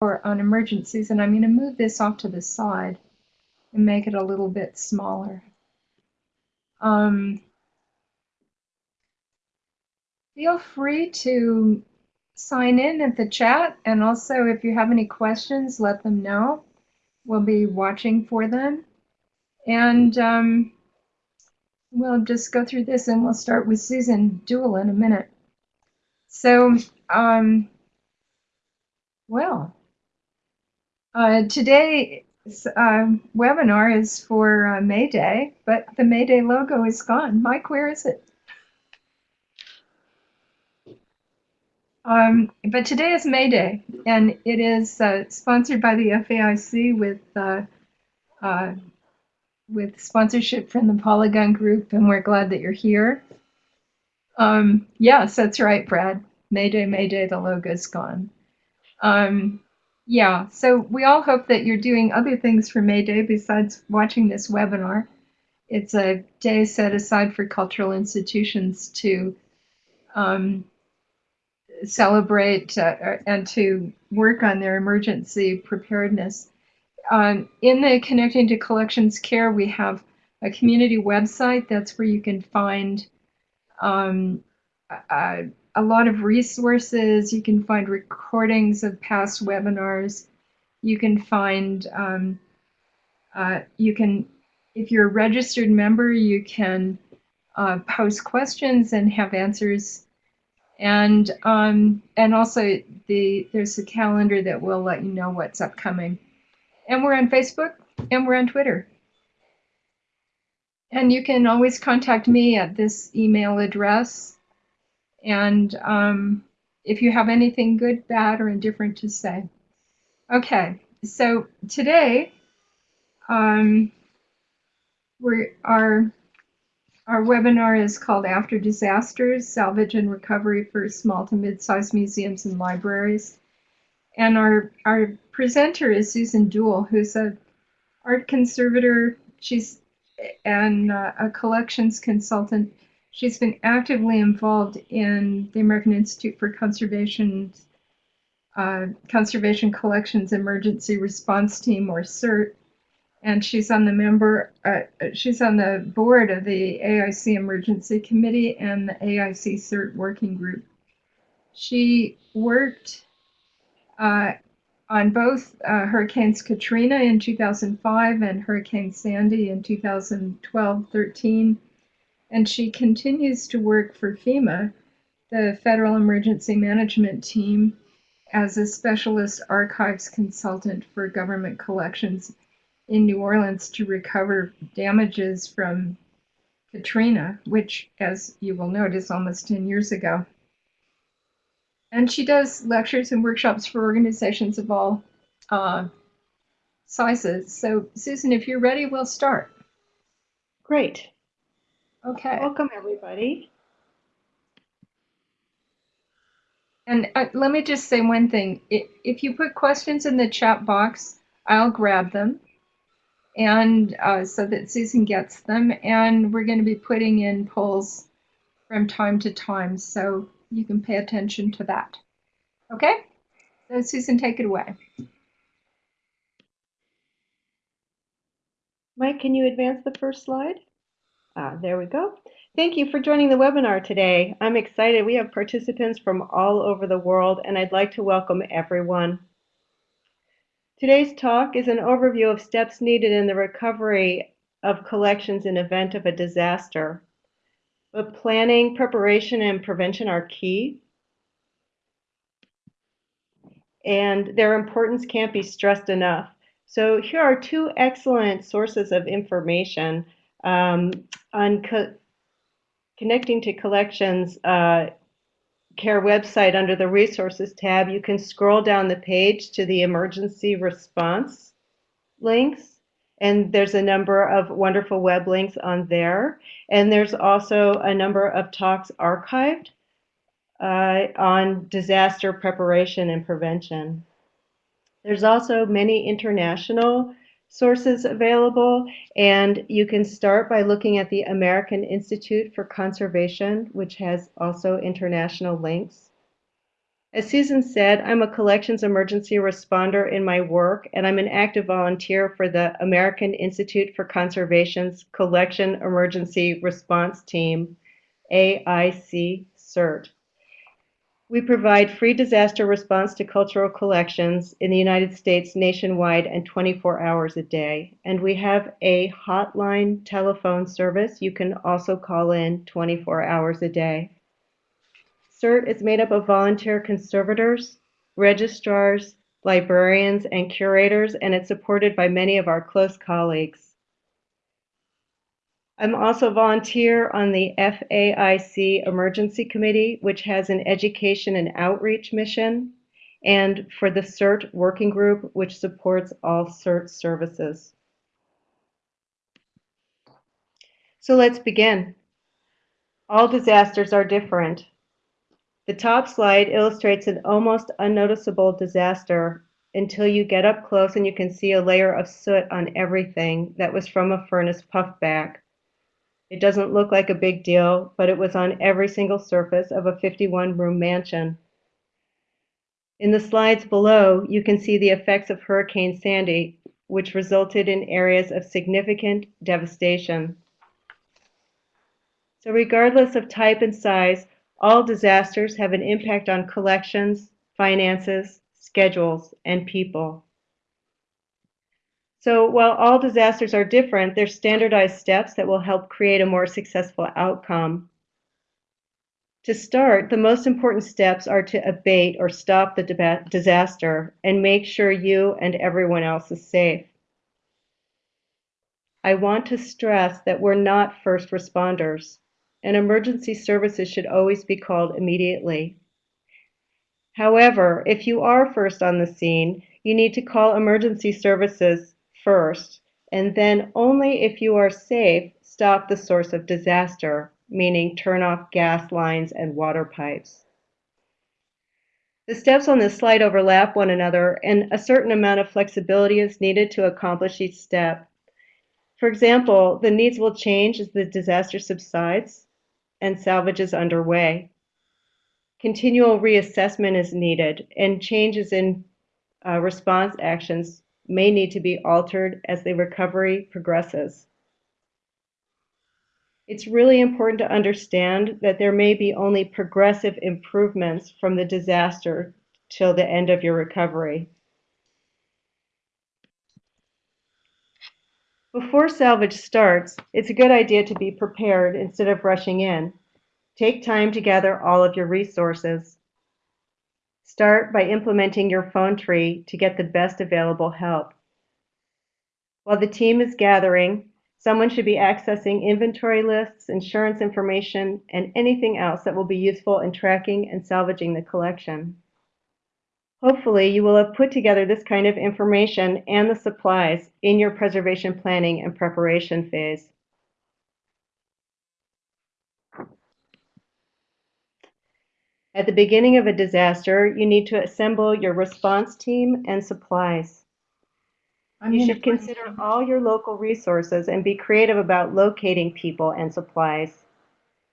or on emergencies, and I'm going to move this off to the side and make it a little bit smaller. Um, feel free to sign in at the chat, and also if you have any questions, let them know. We'll be watching for them. And um, we'll just go through this and we'll start with Susan Duhl in a minute. So, um, well, uh, today's uh, webinar is for uh, May Day, but the May Day logo is gone. Mike, where is it? Um, but today is May Day, and it is uh, sponsored by the FAIC with uh, uh, with sponsorship from the Polygon Group, and we're glad that you're here. Um, yes, that's right, Brad. Mayday, Mayday, the logo's gone. Um, yeah, so we all hope that you're doing other things for May Day besides watching this webinar. It's a day set aside for cultural institutions to um, celebrate uh, and to work on their emergency preparedness. Um, in the Connecting to Collections Care, we have a community website. That's where you can find um, a, a, lot of resources. You can find recordings of past webinars. You can find, um, uh, you can, if you're a registered member, you can uh, post questions and have answers. And um, and also the there's a calendar that will let you know what's upcoming. And we're on Facebook and we're on Twitter. And you can always contact me at this email address. And um, if you have anything good, bad, or indifferent to say. Okay, so today um, we our our webinar is called After Disasters, Salvage and Recovery for Small to Mid-sized Museums and Libraries. And our, our presenter is Susan Duhl, who's a art conservator. She's and uh, a collections consultant. She's been actively involved in the American Institute for Conservation uh, Conservation Collections Emergency Response Team, or CERT, and she's on the member. Uh, she's on the board of the AIC Emergency Committee and the AIC CERT Working Group. She worked uh, on both uh, Hurricanes Katrina in 2005 and Hurricane Sandy in 2012-13, and she continues to work for FEMA, the Federal Emergency Management Team, as a specialist archives consultant for government collections in New Orleans to recover damages from Katrina, which, as you will note, is almost 10 years ago. And she does lectures and workshops for organizations of all uh, sizes. So, Susan, if you're ready, we'll start. Great. Okay. Welcome, everybody. And uh, let me just say one thing. If you put questions in the chat box, I'll grab them and uh, so that Susan gets them. And we're going to be putting in polls from time to time. So you can pay attention to that. Okay? So Susan, take it away. Mike, can you advance the first slide? Ah, there we go. Thank you for joining the webinar today. I'm excited. We have participants from all over the world, and I'd like to welcome everyone. Today's talk is an overview of steps needed in the recovery of collections in event of a disaster. But planning, preparation, and prevention are key. And their importance can't be stressed enough. So here are two excellent sources of information um, on co connecting to collections uh, care website under the resources tab. You can scroll down the page to the emergency response links and there's a number of wonderful web links on there. And there's also a number of talks archived uh, on disaster preparation and prevention. There's also many international sources available, and you can start by looking at the American Institute for Conservation, which has also international links. As Susan said, I'm a collections emergency responder in my work, and I'm an active volunteer for the American Institute for Conservation's Collection Emergency Response Team, AIC CERT. We provide free disaster response to cultural collections in the United States nationwide and 24 hours a day. And we have a hotline telephone service. You can also call in 24 hours a day. CERT is made up of volunteer conservators, registrars, librarians, and curators, and it's supported by many of our close colleagues. I'm also a volunteer on the FAIC Emergency Committee, which has an education and outreach mission, and for the CERT Working Group, which supports all CERT services. So let's begin. All disasters are different. The top slide illustrates an almost unnoticeable disaster until you get up close and you can see a layer of soot on everything that was from a furnace puffback. It doesn't look like a big deal, but it was on every single surface of a 51 room mansion. In the slides below, you can see the effects of Hurricane Sandy, which resulted in areas of significant devastation. So regardless of type and size, all disasters have an impact on collections, finances, schedules, and people. So while all disasters are different, there's standardized steps that will help create a more successful outcome. To start, the most important steps are to abate or stop the disaster and make sure you and everyone else is safe. I want to stress that we're not first responders, and emergency services should always be called immediately. However, if you are first on the scene, you need to call emergency services first, and then only if you are safe, stop the source of disaster, meaning turn off gas lines and water pipes. The steps on this slide overlap one another, and a certain amount of flexibility is needed to accomplish each step. For example, the needs will change as the disaster subsides and salvage is underway. Continual reassessment is needed, and changes in uh, response actions may need to be altered as the recovery progresses. It's really important to understand that there may be only progressive improvements from the disaster till the end of your recovery. Before salvage starts, it's a good idea to be prepared instead of rushing in. Take time to gather all of your resources. Start by implementing your phone tree to get the best available help. While the team is gathering, someone should be accessing inventory lists, insurance information, and anything else that will be useful in tracking and salvaging the collection. Hopefully, you will have put together this kind of information and the supplies in your preservation planning and preparation phase. At the beginning of a disaster, you need to assemble your response team and supplies. I'm You should consider all your local resources and be creative about locating people and supplies.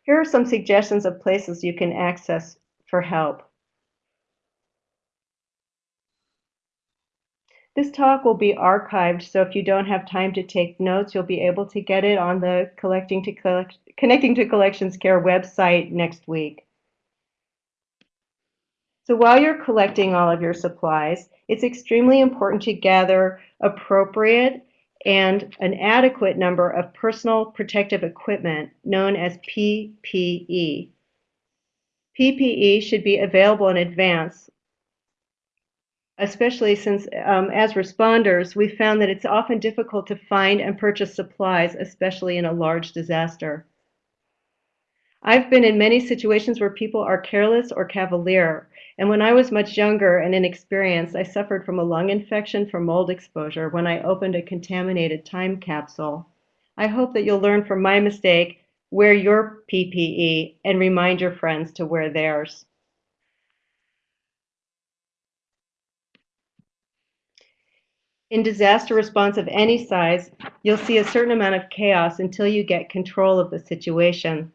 Here are some suggestions of places you can access for help. This talk will be archived, so if you don't have time to take notes, you'll be able to get it on the Collecting to Collect Connecting to Collections Care website next week. So while you're collecting all of your supplies, it's extremely important to gather appropriate and an adequate number of personal protective equipment known as PPE. PPE should be available in advance, especially since um, as responders, we found that it's often difficult to find and purchase supplies, especially in a large disaster. I've been in many situations where people are careless or cavalier, and when I was much younger and inexperienced, I suffered from a lung infection from mold exposure when I opened a contaminated time capsule. I hope that you'll learn from my mistake, wear your PPE, and remind your friends to wear theirs. In disaster response of any size, you'll see a certain amount of chaos until you get control of the situation.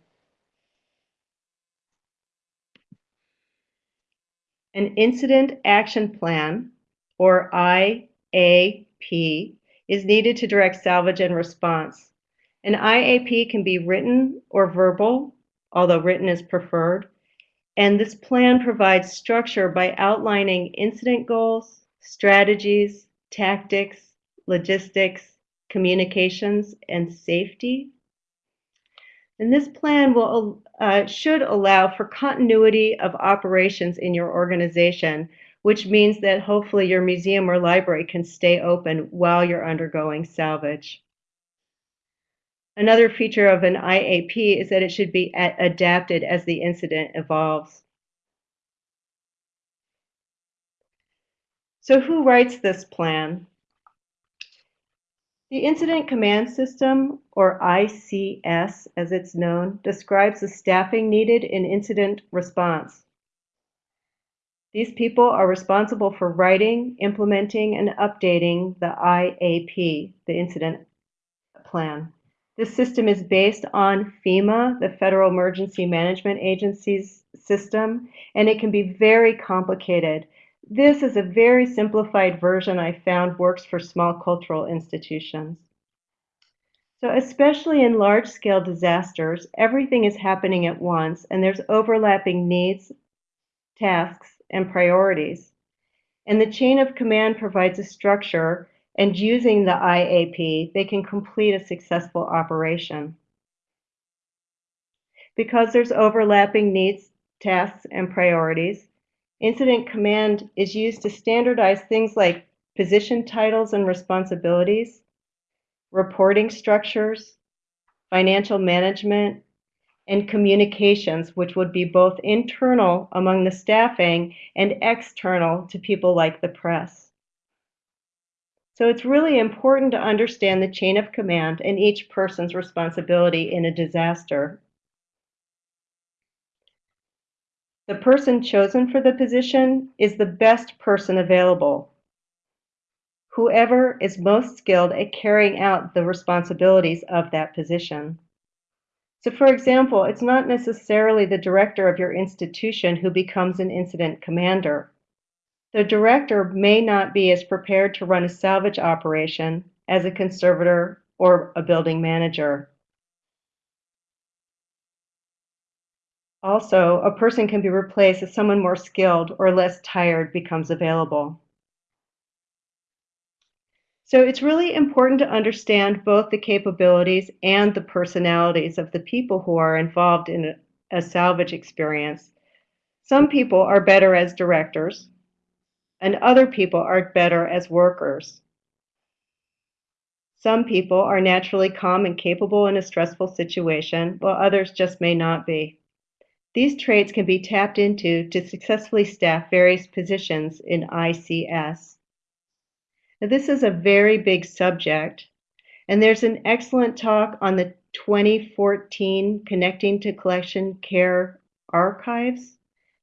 An Incident Action Plan, or IAP, is needed to direct salvage and response. An IAP can be written or verbal, although written is preferred, and this plan provides structure by outlining incident goals, strategies, tactics, logistics, communications, and safety. And this plan will uh, should allow for continuity of operations in your organization, which means that hopefully your museum or library can stay open while you're undergoing salvage. Another feature of an IAP is that it should be adapted as the incident evolves. So who writes this plan? The Incident Command System, or ICS as it's known, describes the staffing needed in incident response. These people are responsible for writing, implementing, and updating the IAP, the incident plan. This system is based on FEMA, the Federal Emergency Management Agency's system, and it can be very complicated this is a very simplified version I found works for small cultural institutions. So especially in large-scale disasters, everything is happening at once and there's overlapping needs, tasks, and priorities. And the chain of command provides a structure and using the IAP, they can complete a successful operation. Because there's overlapping needs, tasks, and priorities, Incident command is used to standardize things like position titles and responsibilities, reporting structures, financial management, and communications, which would be both internal among the staffing and external to people like the press. So it's really important to understand the chain of command and each person's responsibility in a disaster The person chosen for the position is the best person available. Whoever is most skilled at carrying out the responsibilities of that position. So for example, it's not necessarily the director of your institution who becomes an incident commander. The director may not be as prepared to run a salvage operation as a conservator or a building manager. Also, a person can be replaced if someone more skilled or less tired becomes available. So it's really important to understand both the capabilities and the personalities of the people who are involved in a salvage experience. Some people are better as directors, and other people are better as workers. Some people are naturally calm and capable in a stressful situation, while others just may not be. These traits can be tapped into to successfully staff various positions in ICS. Now, this is a very big subject, and there's an excellent talk on the 2014 Connecting to Collection Care Archives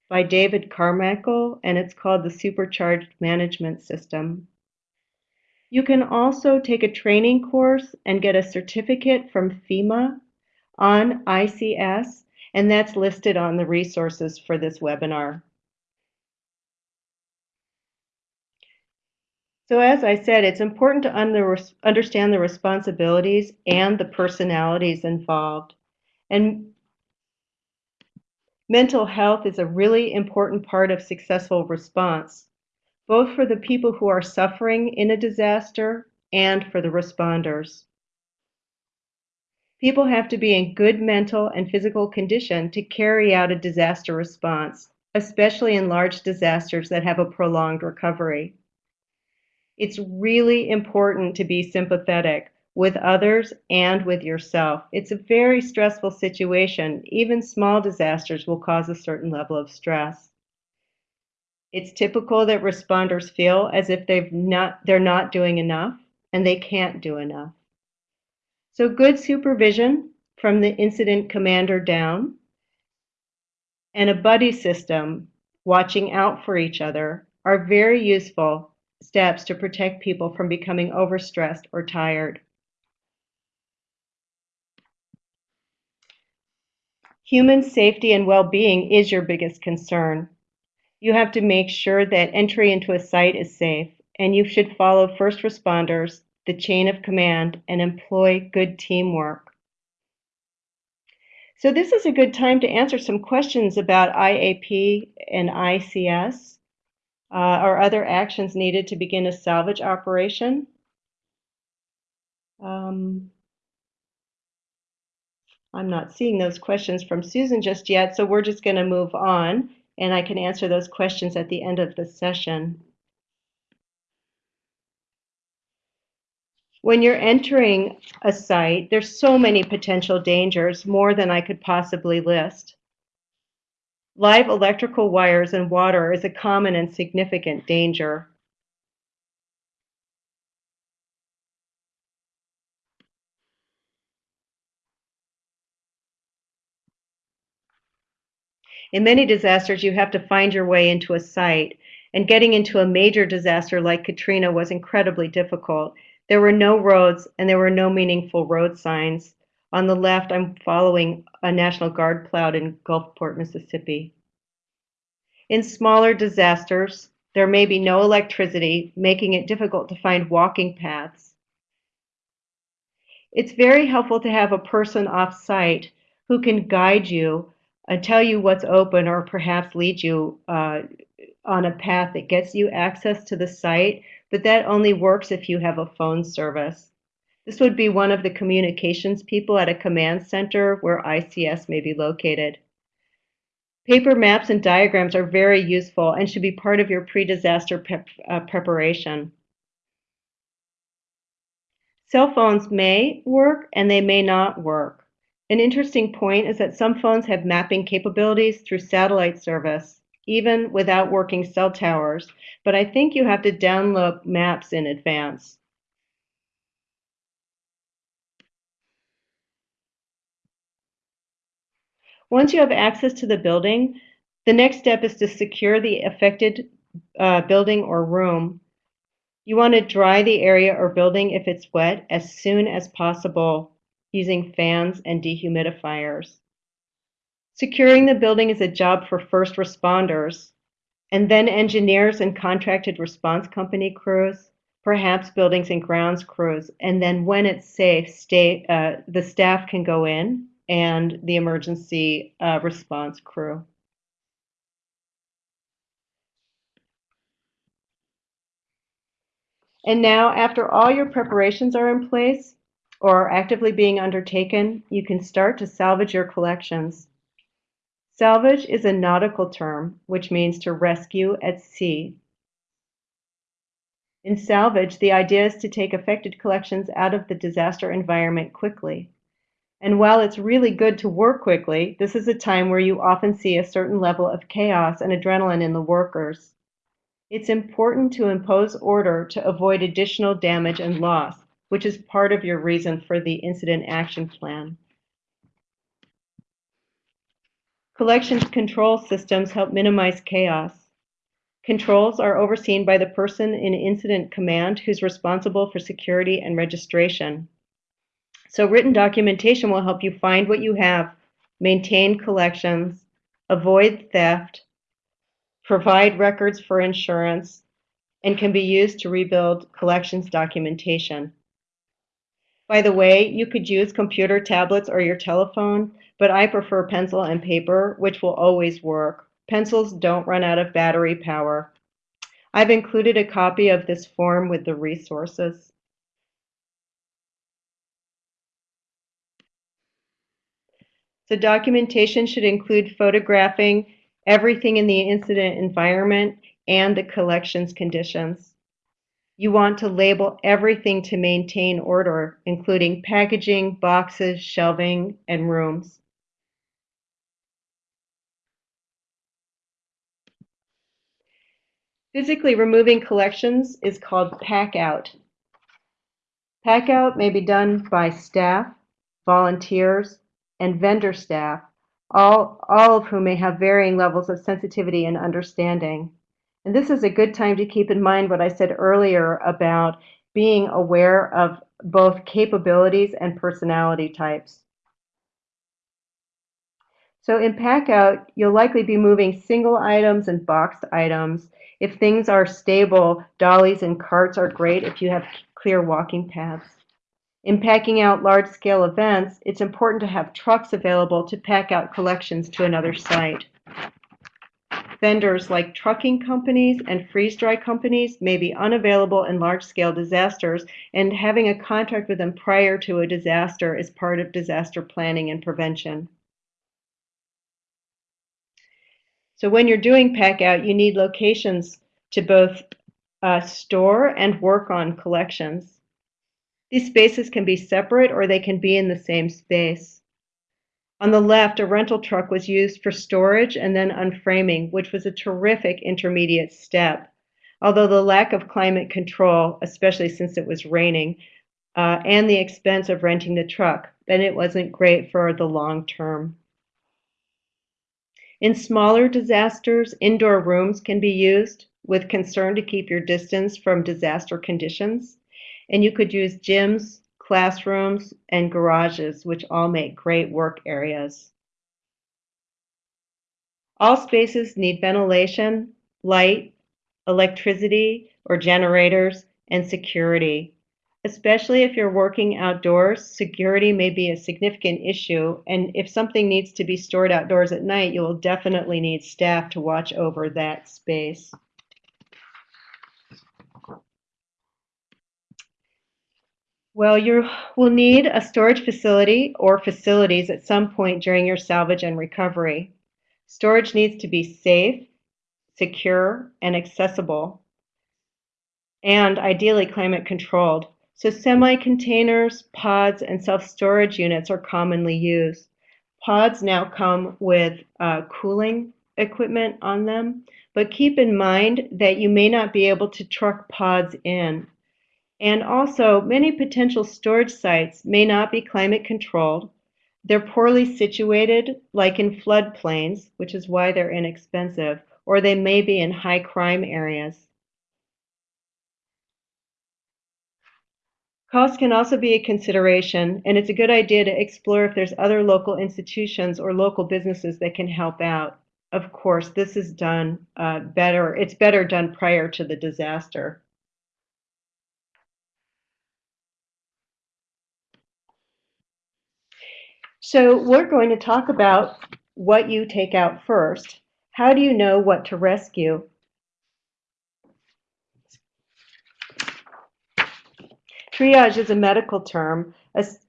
by David Carmichael, and it's called the Supercharged Management System. You can also take a training course and get a certificate from FEMA on ICS and that's listed on the resources for this webinar. So as I said, it's important to under, understand the responsibilities and the personalities involved. And mental health is a really important part of successful response, both for the people who are suffering in a disaster and for the responders. People have to be in good mental and physical condition to carry out a disaster response, especially in large disasters that have a prolonged recovery. It's really important to be sympathetic with others and with yourself. It's a very stressful situation. Even small disasters will cause a certain level of stress. It's typical that responders feel as if they've not, they're not doing enough and they can't do enough. So good supervision from the incident commander down and a buddy system watching out for each other are very useful steps to protect people from becoming overstressed or tired. Human safety and well-being is your biggest concern. You have to make sure that entry into a site is safe, and you should follow first responders, the chain of command, and employ good teamwork. So this is a good time to answer some questions about IAP and ICS uh, or other actions needed to begin a salvage operation. Um, I'm not seeing those questions from Susan just yet, so we're just going to move on, and I can answer those questions at the end of the session. When you're entering a site, there's so many potential dangers, more than I could possibly list. Live electrical wires and water is a common and significant danger. In many disasters, you have to find your way into a site, and getting into a major disaster like Katrina was incredibly difficult. There were no roads, and there were no meaningful road signs. On the left, I'm following a National Guard plowed in Gulfport, Mississippi. In smaller disasters, there may be no electricity, making it difficult to find walking paths. It's very helpful to have a person off site who can guide you and tell you what's open or perhaps lead you uh, on a path that gets you access to the site, but that only works if you have a phone service. This would be one of the communications people at a command center where ICS may be located. Paper maps and diagrams are very useful and should be part of your pre-disaster uh, preparation. Cell phones may work and they may not work. An interesting point is that some phones have mapping capabilities through satellite service, even without working cell towers, but I think you have to download maps in advance. Once you have access to the building, the next step is to secure the affected uh, building or room. You want to dry the area or building if it's wet as soon as possible using fans and dehumidifiers. Securing the building is a job for first responders, and then engineers and contracted response company crews, perhaps buildings and grounds crews, and then when it's safe, stay, uh, the staff can go in and the emergency uh, response crew. And now, after all your preparations are in place, or are actively being undertaken, you can start to salvage your collections. Salvage is a nautical term, which means to rescue at sea. In salvage, the idea is to take affected collections out of the disaster environment quickly. And while it's really good to work quickly, this is a time where you often see a certain level of chaos and adrenaline in the workers. It's important to impose order to avoid additional damage and loss which is part of your reason for the incident action plan. Collections control systems help minimize chaos. Controls are overseen by the person in incident command who's responsible for security and registration. So written documentation will help you find what you have, maintain collections, avoid theft, provide records for insurance, and can be used to rebuild collections documentation. By the way, you could use computer tablets or your telephone, but I prefer pencil and paper, which will always work. Pencils don't run out of battery power. I've included a copy of this form with the resources. The documentation should include photographing everything in the incident environment and the collections conditions. You want to label everything to maintain order, including packaging, boxes, shelving, and rooms. Physically removing collections is called pack out. Pack out may be done by staff, volunteers, and vendor staff, all, all of whom may have varying levels of sensitivity and understanding. And this is a good time to keep in mind what I said earlier about being aware of both capabilities and personality types. So in pack out, you'll likely be moving single items and boxed items. If things are stable, dollies and carts are great if you have clear walking paths. In packing out large scale events, it's important to have trucks available to pack out collections to another site. Vendors like trucking companies and freeze dry companies may be unavailable in large scale disasters, and having a contract with them prior to a disaster is part of disaster planning and prevention. So when you're doing pack out, you need locations to both uh, store and work on collections. These spaces can be separate or they can be in the same space. On the left, a rental truck was used for storage and then unframing, which was a terrific intermediate step. Although the lack of climate control, especially since it was raining, uh, and the expense of renting the truck, then it wasn't great for the long term. In smaller disasters, indoor rooms can be used with concern to keep your distance from disaster conditions. And you could use gyms, classrooms, and garages, which all make great work areas. All spaces need ventilation, light, electricity or generators, and security. Especially if you're working outdoors, security may be a significant issue, and if something needs to be stored outdoors at night, you will definitely need staff to watch over that space. Well, you will need a storage facility or facilities at some point during your salvage and recovery. Storage needs to be safe, secure, and accessible, and ideally climate controlled. So semi-containers, pods, and self-storage units are commonly used. Pods now come with uh, cooling equipment on them, but keep in mind that you may not be able to truck pods in. And also, many potential storage sites may not be climate controlled. They're poorly situated, like in floodplains, which is why they're inexpensive, or they may be in high crime areas. Cost can also be a consideration, and it's a good idea to explore if there's other local institutions or local businesses that can help out. Of course, this is done uh, better, it's better done prior to the disaster. So we're going to talk about what you take out first. How do you know what to rescue? Triage is a medical term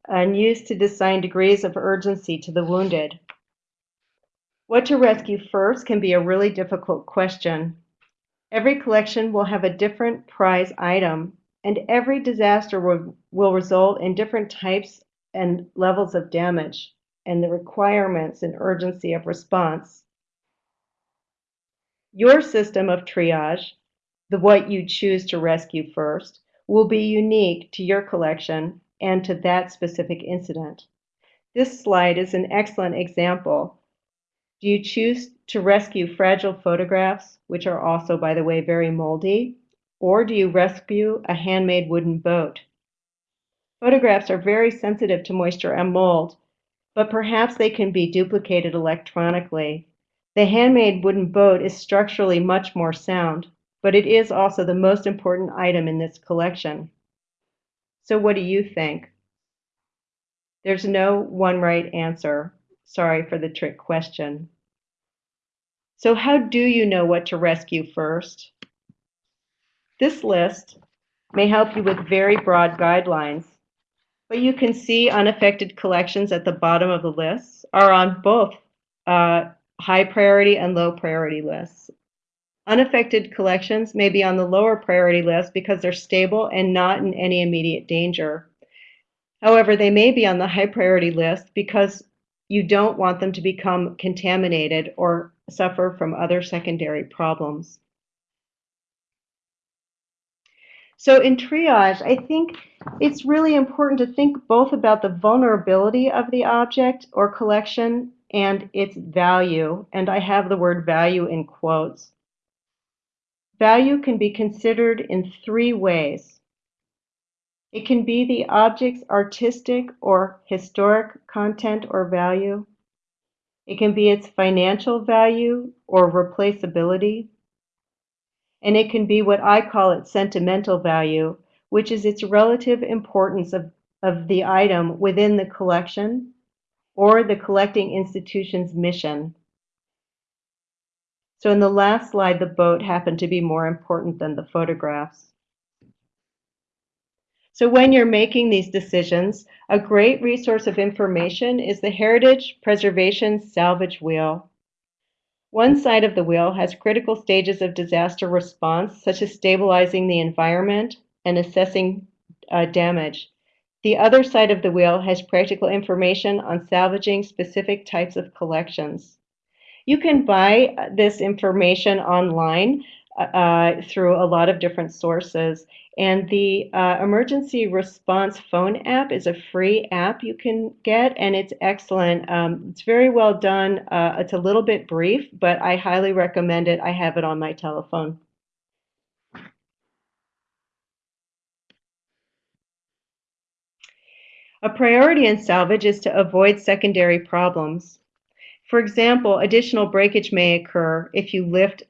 and used to assign degrees of urgency to the wounded. What to rescue first can be a really difficult question. Every collection will have a different prize item, and every disaster will, will result in different types and levels of damage and the requirements and urgency of response. Your system of triage, the what you choose to rescue first, will be unique to your collection and to that specific incident. This slide is an excellent example. Do you choose to rescue fragile photographs, which are also, by the way, very moldy, or do you rescue a handmade wooden boat? Photographs are very sensitive to moisture and mold, but perhaps they can be duplicated electronically. The handmade wooden boat is structurally much more sound, but it is also the most important item in this collection. So what do you think? There's no one right answer. Sorry for the trick question. So how do you know what to rescue first? This list may help you with very broad guidelines but you can see unaffected collections at the bottom of the list are on both uh, high priority and low priority lists. Unaffected collections may be on the lower priority list because they're stable and not in any immediate danger. However, they may be on the high priority list because you don't want them to become contaminated or suffer from other secondary problems. So in triage, I think it's really important to think both about the vulnerability of the object or collection and its value, and I have the word value in quotes. Value can be considered in three ways. It can be the object's artistic or historic content or value. It can be its financial value or replaceability. And it can be what I call its sentimental value, which is its relative importance of, of the item within the collection or the collecting institution's mission. So in the last slide, the boat happened to be more important than the photographs. So when you're making these decisions, a great resource of information is the Heritage Preservation Salvage Wheel. One side of the wheel has critical stages of disaster response, such as stabilizing the environment and assessing uh, damage. The other side of the wheel has practical information on salvaging specific types of collections. You can buy uh, this information online uh, uh, through a lot of different sources. And the uh, emergency response phone app is a free app you can get, and it's excellent. Um, it's very well done. Uh, it's a little bit brief, but I highly recommend it. I have it on my telephone. A priority in salvage is to avoid secondary problems. For example, additional breakage may occur if you lift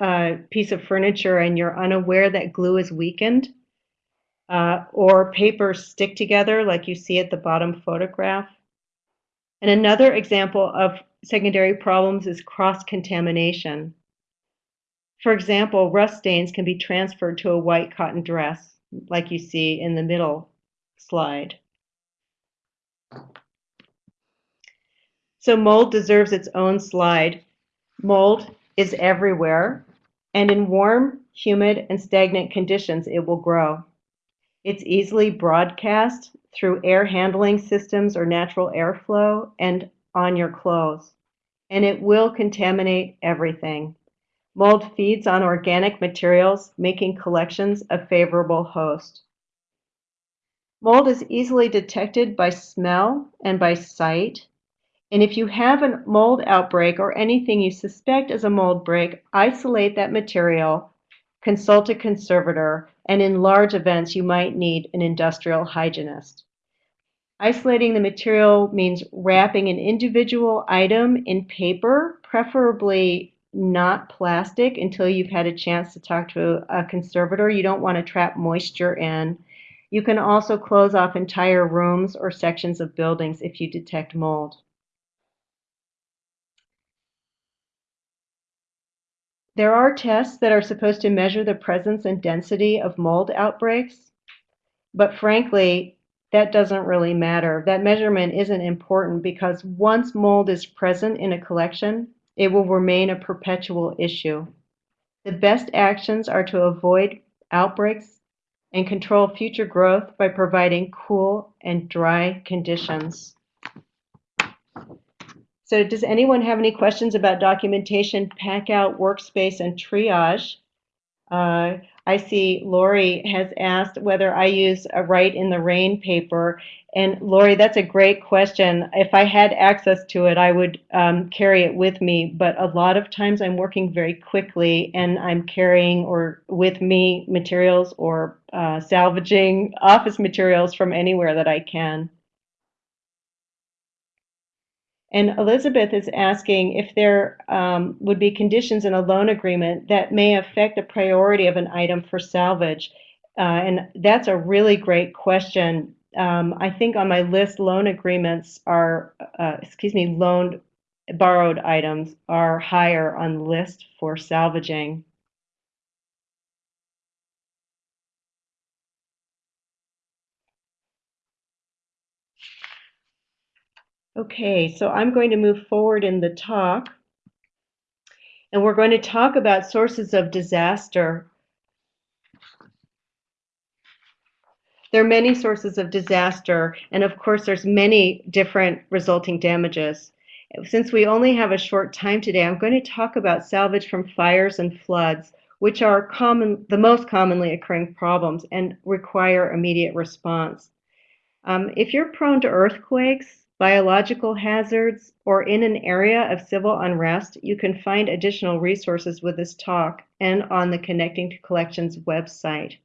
a piece of furniture and you're unaware that glue is weakened, uh, or papers stick together like you see at the bottom photograph. And another example of secondary problems is cross-contamination. For example, rust stains can be transferred to a white cotton dress, like you see in the middle slide. So mold deserves its own slide. Mold is everywhere, and in warm, humid, and stagnant conditions, it will grow. It's easily broadcast through air handling systems or natural airflow and on your clothes, and it will contaminate everything. Mold feeds on organic materials, making collections a favorable host. Mold is easily detected by smell and by sight, and if you have a mold outbreak or anything you suspect is a mold break, isolate that material, consult a conservator, and in large events, you might need an industrial hygienist. Isolating the material means wrapping an individual item in paper, preferably not plastic, until you've had a chance to talk to a conservator. You don't want to trap moisture in. You can also close off entire rooms or sections of buildings if you detect mold. There are tests that are supposed to measure the presence and density of mold outbreaks, but frankly, that doesn't really matter. That measurement isn't important because once mold is present in a collection, it will remain a perpetual issue. The best actions are to avoid outbreaks and control future growth by providing cool and dry conditions. So does anyone have any questions about documentation, pack out, workspace, and triage? Uh, I see Lori has asked whether I use a write in the rain paper. And Lori, that's a great question. If I had access to it, I would um, carry it with me. But a lot of times I'm working very quickly and I'm carrying or with me materials or uh, salvaging office materials from anywhere that I can. And Elizabeth is asking if there um, would be conditions in a loan agreement that may affect the priority of an item for salvage. Uh, and that's a really great question. Um, I think on my list, loan agreements are, uh, excuse me, loaned borrowed items are higher on list for salvaging. Okay, so I'm going to move forward in the talk. And we're going to talk about sources of disaster. There are many sources of disaster, and of course, there's many different resulting damages. Since we only have a short time today, I'm going to talk about salvage from fires and floods, which are common, the most commonly occurring problems and require immediate response. Um, if you're prone to earthquakes, biological hazards, or in an area of civil unrest, you can find additional resources with this talk and on the Connecting to Collections website.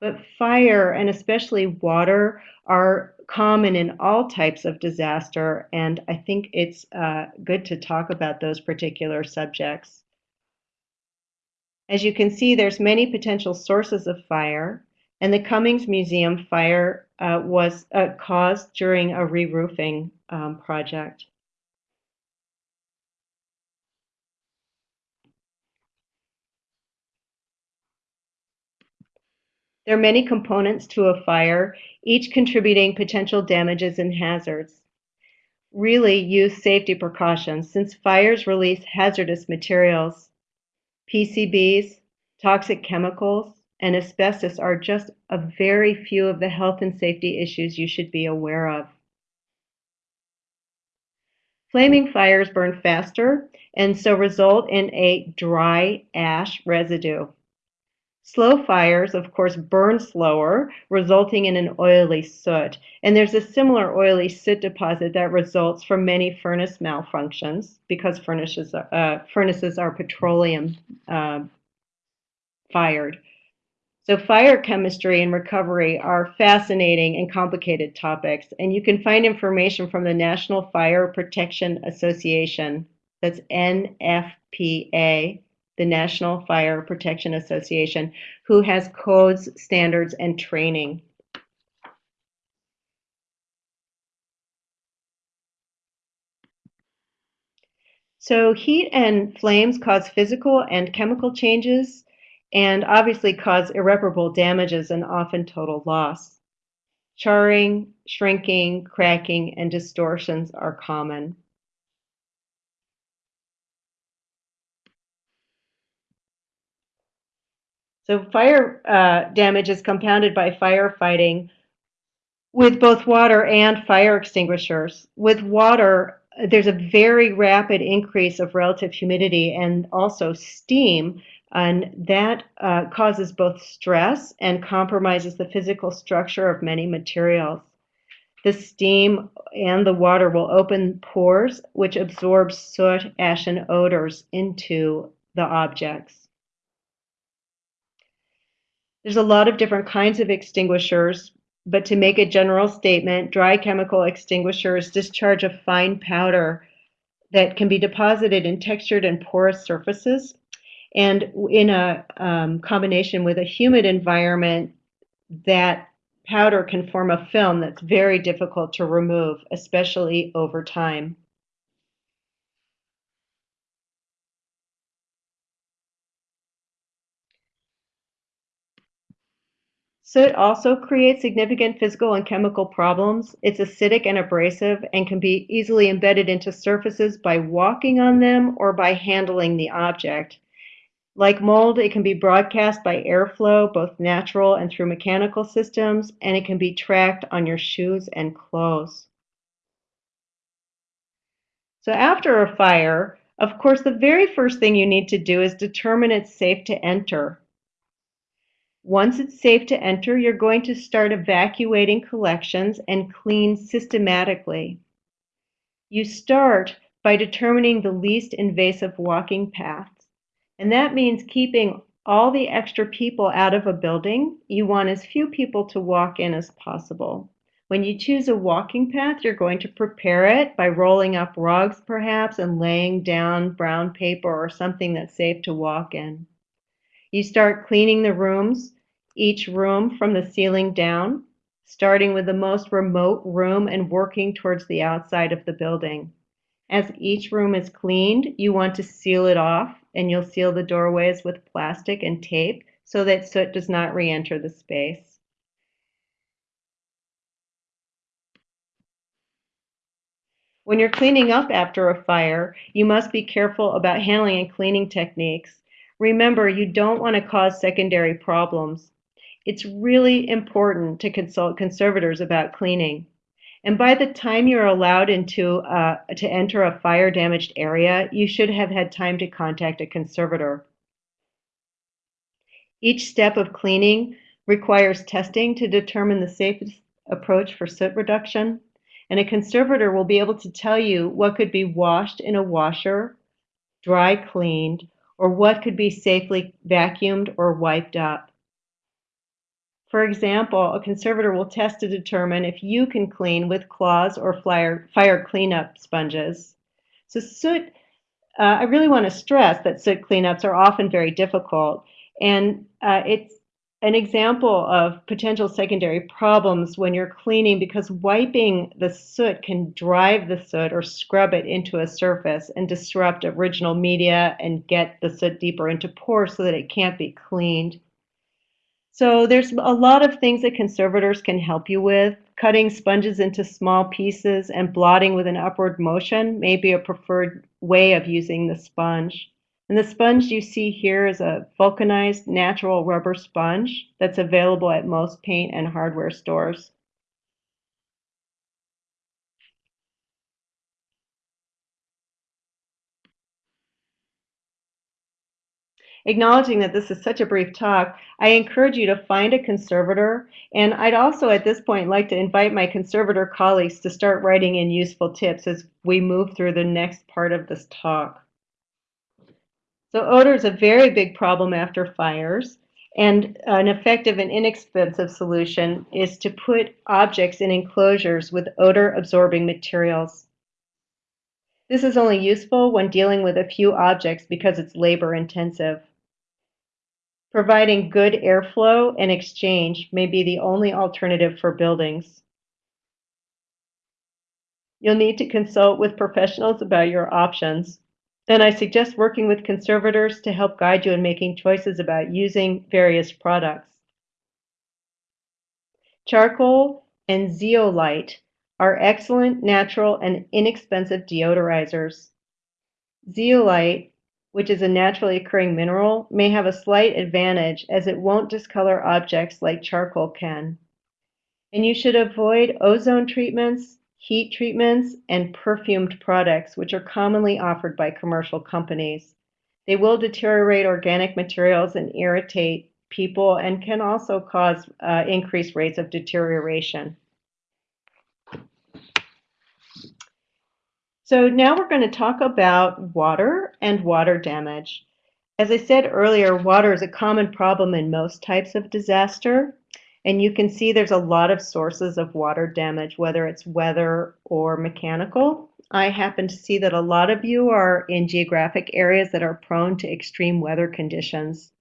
But fire and especially water are common in all types of disaster, and I think it's uh, good to talk about those particular subjects. As you can see, there's many potential sources of fire, and the Cummings Museum fire uh, was uh, caused during a re-roofing um, project. There are many components to a fire, each contributing potential damages and hazards. Really use safety precautions since fires release hazardous materials. PCBs, toxic chemicals, and asbestos are just a very few of the health and safety issues you should be aware of. Flaming fires burn faster and so result in a dry ash residue. Slow fires, of course, burn slower, resulting in an oily soot. And there's a similar oily soot deposit that results from many furnace malfunctions because furnaces, uh, furnaces are petroleum uh, fired. So fire chemistry and recovery are fascinating and complicated topics, and you can find information from the National Fire Protection Association. That's NFPA the National Fire Protection Association, who has codes, standards, and training. So heat and flames cause physical and chemical changes and obviously cause irreparable damages and often total loss. Charring, shrinking, cracking, and distortions are common. So fire uh, damage is compounded by firefighting with both water and fire extinguishers. With water, there's a very rapid increase of relative humidity and also steam, and that uh, causes both stress and compromises the physical structure of many materials. The steam and the water will open pores, which absorb soot, ash, and odors into the objects. There's a lot of different kinds of extinguishers, but to make a general statement, dry chemical extinguishers discharge a fine powder that can be deposited in textured and porous surfaces. And in a um, combination with a humid environment, that powder can form a film that's very difficult to remove, especially over time. Soot also creates significant physical and chemical problems. It's acidic and abrasive and can be easily embedded into surfaces by walking on them or by handling the object. Like mold, it can be broadcast by airflow, both natural and through mechanical systems, and it can be tracked on your shoes and clothes. So after a fire, of course, the very first thing you need to do is determine it's safe to enter. Once it's safe to enter, you're going to start evacuating collections and clean systematically. You start by determining the least invasive walking paths, and that means keeping all the extra people out of a building. You want as few people to walk in as possible. When you choose a walking path, you're going to prepare it by rolling up rugs perhaps and laying down brown paper or something that's safe to walk in. You start cleaning the rooms, each room from the ceiling down, starting with the most remote room and working towards the outside of the building. As each room is cleaned, you want to seal it off and you'll seal the doorways with plastic and tape so that soot does not re-enter the space. When you're cleaning up after a fire, you must be careful about handling and cleaning techniques. Remember, you don't want to cause secondary problems. It's really important to consult conservators about cleaning. And by the time you're allowed into uh, to enter a fire damaged area, you should have had time to contact a conservator. Each step of cleaning requires testing to determine the safest approach for soot reduction. And a conservator will be able to tell you what could be washed in a washer, dry cleaned, or what could be safely vacuumed or wiped up. For example, a conservator will test to determine if you can clean with claws or fire, fire cleanup sponges. So soot, uh, I really want to stress that soot cleanups are often very difficult, and uh, it's an example of potential secondary problems when you're cleaning because wiping the soot can drive the soot or scrub it into a surface and disrupt original media and get the soot deeper into pores so that it can't be cleaned. So there's a lot of things that conservators can help you with. Cutting sponges into small pieces and blotting with an upward motion may be a preferred way of using the sponge. And the sponge you see here is a vulcanized natural rubber sponge that's available at most paint and hardware stores. Acknowledging that this is such a brief talk, I encourage you to find a conservator, and I'd also at this point like to invite my conservator colleagues to start writing in useful tips as we move through the next part of this talk. So odor is a very big problem after fires, and an effective and inexpensive solution is to put objects in enclosures with odor-absorbing materials. This is only useful when dealing with a few objects because it's labor intensive. Providing good airflow and exchange may be the only alternative for buildings. You'll need to consult with professionals about your options, and I suggest working with conservators to help guide you in making choices about using various products. Charcoal and zeolite are excellent, natural, and inexpensive deodorizers. Zeolite which is a naturally occurring mineral, may have a slight advantage as it won't discolor objects like charcoal can. And you should avoid ozone treatments, heat treatments, and perfumed products, which are commonly offered by commercial companies. They will deteriorate organic materials and irritate people and can also cause uh, increased rates of deterioration. So now we're going to talk about water and water damage. As I said earlier, water is a common problem in most types of disaster. And you can see there's a lot of sources of water damage, whether it's weather or mechanical. I happen to see that a lot of you are in geographic areas that are prone to extreme weather conditions.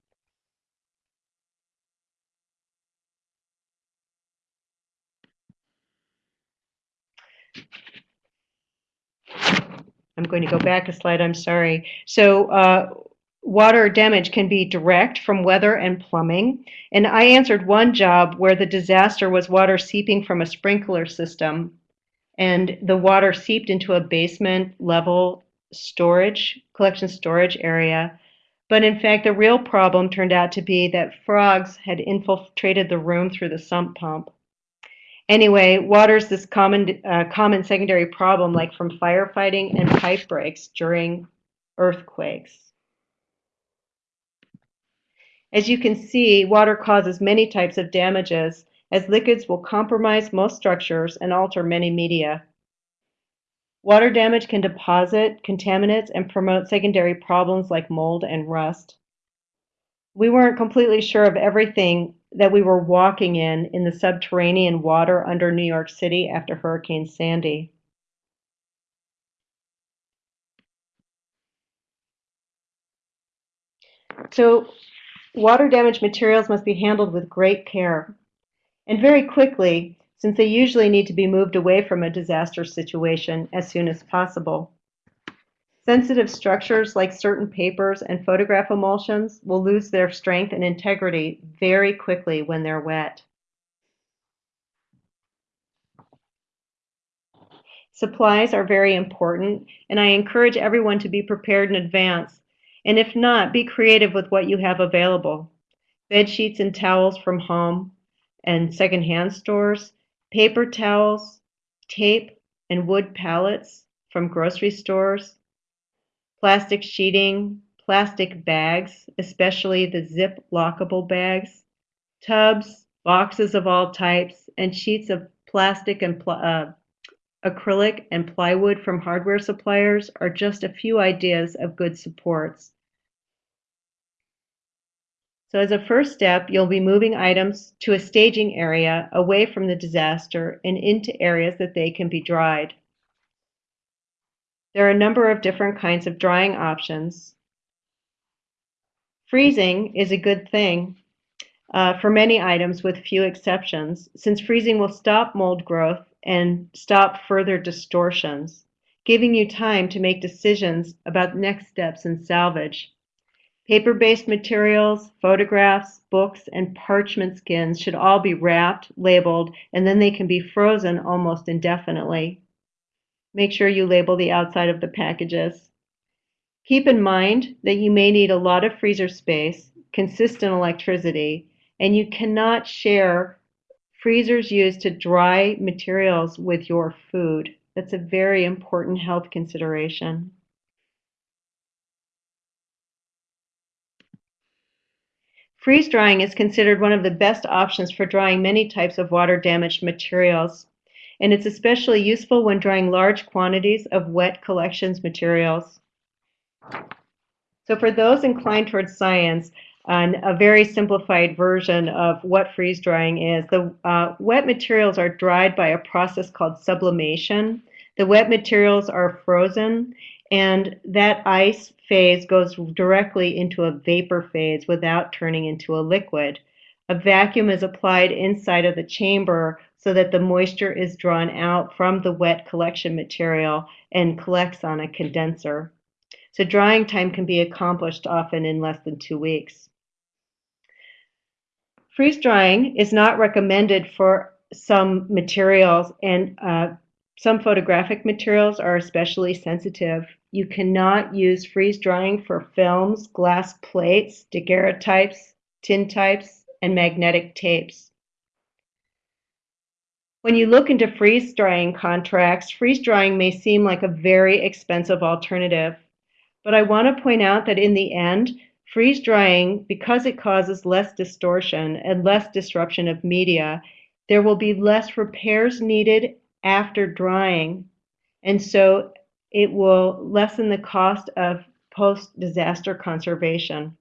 I'm going to go back a slide, I'm sorry. So uh, water damage can be direct from weather and plumbing. And I answered one job where the disaster was water seeping from a sprinkler system and the water seeped into a basement level storage, collection storage area. But in fact, the real problem turned out to be that frogs had infiltrated the room through the sump pump. Anyway, water is this common, uh, common secondary problem like from firefighting and pipe breaks during earthquakes. As you can see, water causes many types of damages as liquids will compromise most structures and alter many media. Water damage can deposit contaminants and promote secondary problems like mold and rust. We weren't completely sure of everything that we were walking in in the subterranean water under New York City after Hurricane Sandy. So water damaged materials must be handled with great care and very quickly since they usually need to be moved away from a disaster situation as soon as possible. Sensitive structures like certain papers and photograph emulsions will lose their strength and integrity very quickly when they're wet. Supplies are very important, and I encourage everyone to be prepared in advance. And if not, be creative with what you have available. Bed sheets and towels from home and secondhand stores, paper towels, tape, and wood pallets from grocery stores, plastic sheeting, plastic bags, especially the zip lockable bags, tubs, boxes of all types, and sheets of plastic and pl uh, acrylic and plywood from hardware suppliers are just a few ideas of good supports. So as a first step, you'll be moving items to a staging area away from the disaster and into areas that they can be dried. There are a number of different kinds of drying options. Freezing is a good thing uh, for many items with few exceptions, since freezing will stop mold growth and stop further distortions, giving you time to make decisions about next steps in salvage. Paper-based materials, photographs, books, and parchment skins should all be wrapped, labeled, and then they can be frozen almost indefinitely. Make sure you label the outside of the packages. Keep in mind that you may need a lot of freezer space, consistent electricity, and you cannot share freezers used to dry materials with your food. That's a very important health consideration. Freeze drying is considered one of the best options for drying many types of water damaged materials, and it's especially useful when drying large quantities of wet collections materials. So for those inclined towards science, a very simplified version of what freeze drying is. The uh, wet materials are dried by a process called sublimation. The wet materials are frozen, and that ice phase goes directly into a vapor phase without turning into a liquid. A vacuum is applied inside of the chamber so that the moisture is drawn out from the wet collection material and collects on a condenser. So drying time can be accomplished often in less than two weeks. Freeze drying is not recommended for some materials and uh, some photographic materials are especially sensitive. You cannot use freeze drying for films, glass plates, daguerreotypes, tintypes, and magnetic tapes. When you look into freeze drying contracts, freeze drying may seem like a very expensive alternative. But I want to point out that in the end, Freeze drying, because it causes less distortion and less disruption of media, there will be less repairs needed after drying. And so it will lessen the cost of post disaster conservation.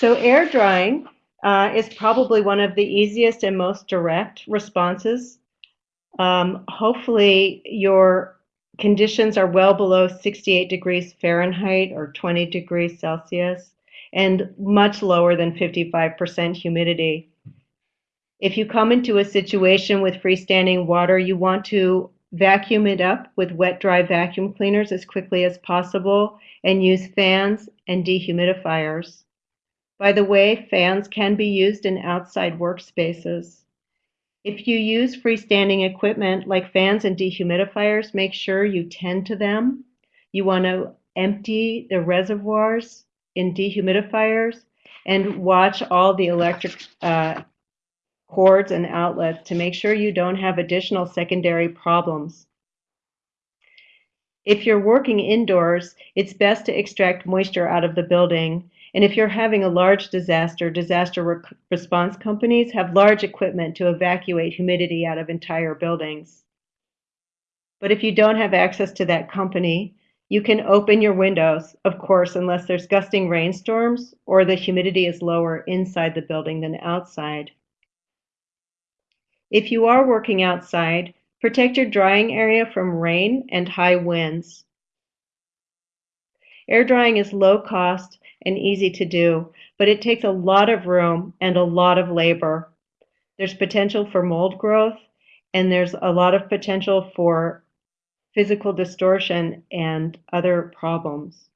So air drying uh, is probably one of the easiest and most direct responses. Um, hopefully your conditions are well below 68 degrees Fahrenheit or 20 degrees Celsius and much lower than 55% humidity. If you come into a situation with freestanding water, you want to vacuum it up with wet dry vacuum cleaners as quickly as possible and use fans and dehumidifiers. By the way, fans can be used in outside workspaces. If you use freestanding equipment like fans and dehumidifiers, make sure you tend to them. You want to empty the reservoirs in dehumidifiers and watch all the electric uh, cords and outlets to make sure you don't have additional secondary problems. If you're working indoors, it's best to extract moisture out of the building and if you're having a large disaster, disaster re response companies have large equipment to evacuate humidity out of entire buildings. But if you don't have access to that company, you can open your windows, of course, unless there's gusting rainstorms or the humidity is lower inside the building than outside. If you are working outside, protect your drying area from rain and high winds. Air drying is low cost and easy to do, but it takes a lot of room and a lot of labor. There's potential for mold growth, and there's a lot of potential for physical distortion and other problems.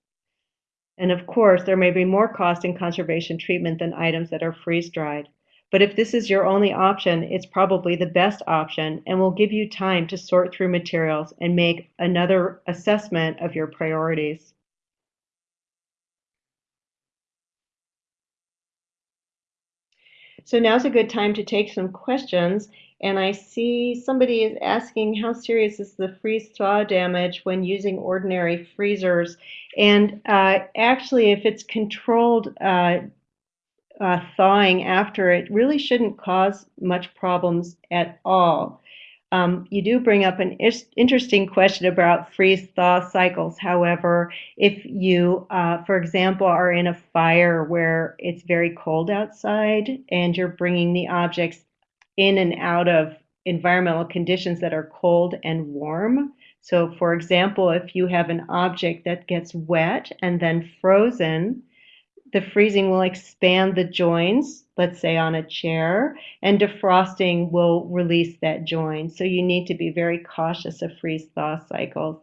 And of course, there may be more cost in conservation treatment than items that are freeze dried. But if this is your only option, it's probably the best option and will give you time to sort through materials and make another assessment of your priorities. So now's a good time to take some questions. And I see somebody is asking how serious is the freeze thaw damage when using ordinary freezers? And uh, actually, if it's controlled uh, uh, thawing after it really shouldn't cause much problems at all. Um, you do bring up an interesting question about freeze thaw cycles. However, if you, uh, for example, are in a fire where it's very cold outside and you're bringing the objects in and out of environmental conditions that are cold and warm. So, for example, if you have an object that gets wet and then frozen, the freezing will expand the joins, let's say on a chair, and defrosting will release that join. So you need to be very cautious of freeze thaw cycles.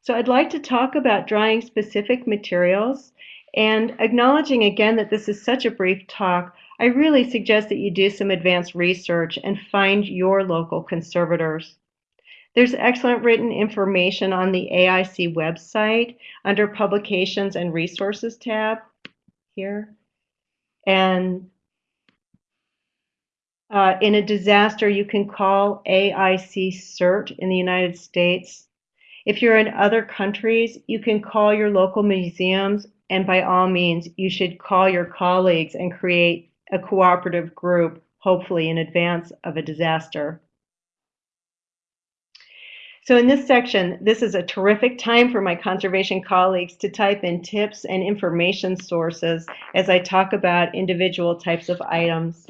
So I'd like to talk about drying specific materials and acknowledging again that this is such a brief talk, I really suggest that you do some advanced research and find your local conservators. There's excellent written information on the AIC website under Publications and Resources tab here. And uh, in a disaster, you can call AIC CERT in the United States. If you're in other countries, you can call your local museums, and by all means, you should call your colleagues and create a cooperative group, hopefully in advance of a disaster. So in this section, this is a terrific time for my conservation colleagues to type in tips and information sources as I talk about individual types of items.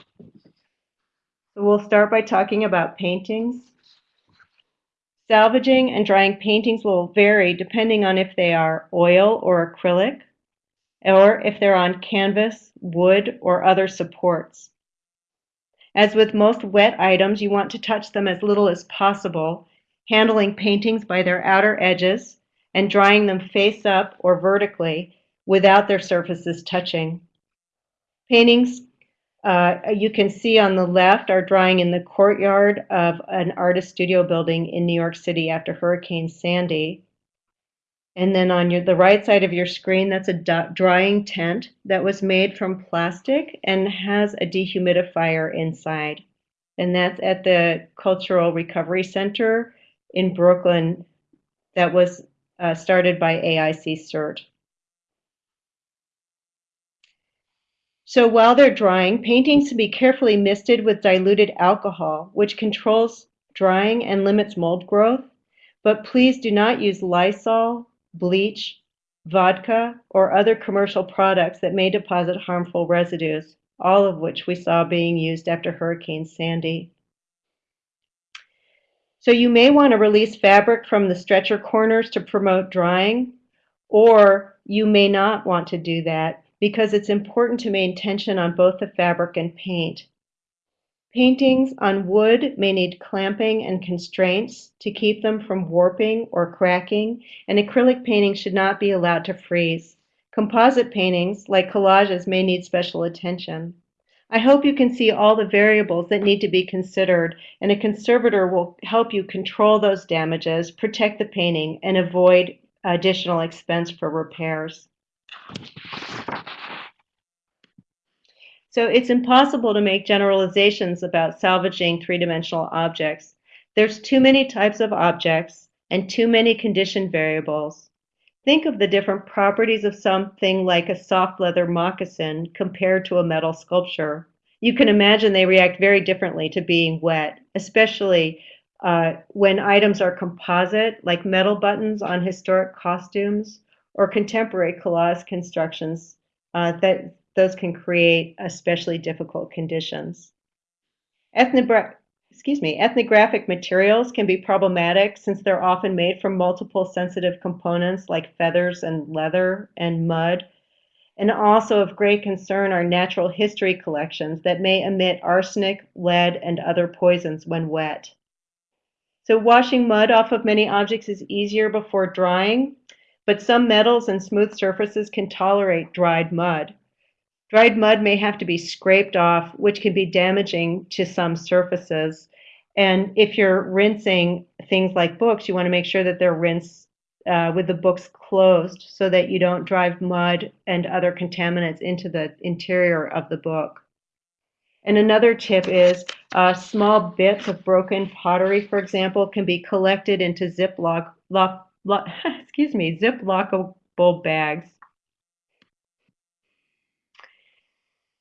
So we'll start by talking about paintings. Salvaging and drying paintings will vary depending on if they are oil or acrylic, or if they're on canvas, wood, or other supports. As with most wet items, you want to touch them as little as possible handling paintings by their outer edges and drying them face up or vertically without their surfaces touching. Paintings uh, you can see on the left are drying in the courtyard of an artist studio building in New York City after Hurricane Sandy. And then on your, the right side of your screen, that's a drying tent that was made from plastic and has a dehumidifier inside. And that's at the Cultural Recovery Center in Brooklyn that was uh, started by AIC CERT. So while they're drying, paintings should be carefully misted with diluted alcohol, which controls drying and limits mold growth. But please do not use Lysol, bleach, vodka, or other commercial products that may deposit harmful residues, all of which we saw being used after Hurricane Sandy. So you may want to release fabric from the stretcher corners to promote drying, or you may not want to do that because it's important to maintain tension on both the fabric and paint. Paintings on wood may need clamping and constraints to keep them from warping or cracking, and acrylic paintings should not be allowed to freeze. Composite paintings, like collages, may need special attention. I hope you can see all the variables that need to be considered, and a conservator will help you control those damages, protect the painting, and avoid additional expense for repairs. So it's impossible to make generalizations about salvaging three-dimensional objects. There's too many types of objects and too many condition variables. Think of the different properties of something like a soft leather moccasin compared to a metal sculpture. You can imagine they react very differently to being wet, especially uh, when items are composite, like metal buttons on historic costumes, or contemporary collage constructions uh, that those can create especially difficult conditions. Ethnogra excuse me, ethnographic materials can be problematic since they're often made from multiple sensitive components like feathers and leather and mud. And also of great concern are natural history collections that may emit arsenic, lead, and other poisons when wet. So washing mud off of many objects is easier before drying, but some metals and smooth surfaces can tolerate dried mud. Dried mud may have to be scraped off, which can be damaging to some surfaces. And if you're rinsing things like books, you want to make sure that they're rinsed uh, with the books closed so that you don't drive mud and other contaminants into the interior of the book. And another tip is uh, small bits of broken pottery, for example, can be collected into Ziploc lo- excuse me, zip-lockable bags.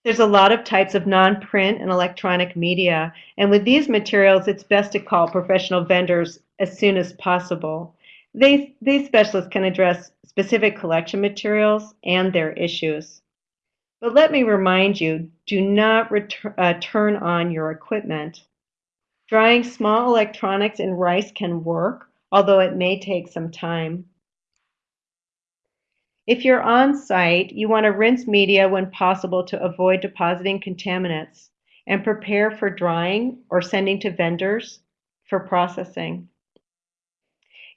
There's a lot of types of non-print and electronic media, and with these materials, it's best to call professional vendors as soon as possible. They, these specialists can address specific collection materials and their issues. But let me remind you, do not uh, turn on your equipment. Drying small electronics in rice can work, although it may take some time. If you're on site, you want to rinse media when possible to avoid depositing contaminants and prepare for drying or sending to vendors for processing.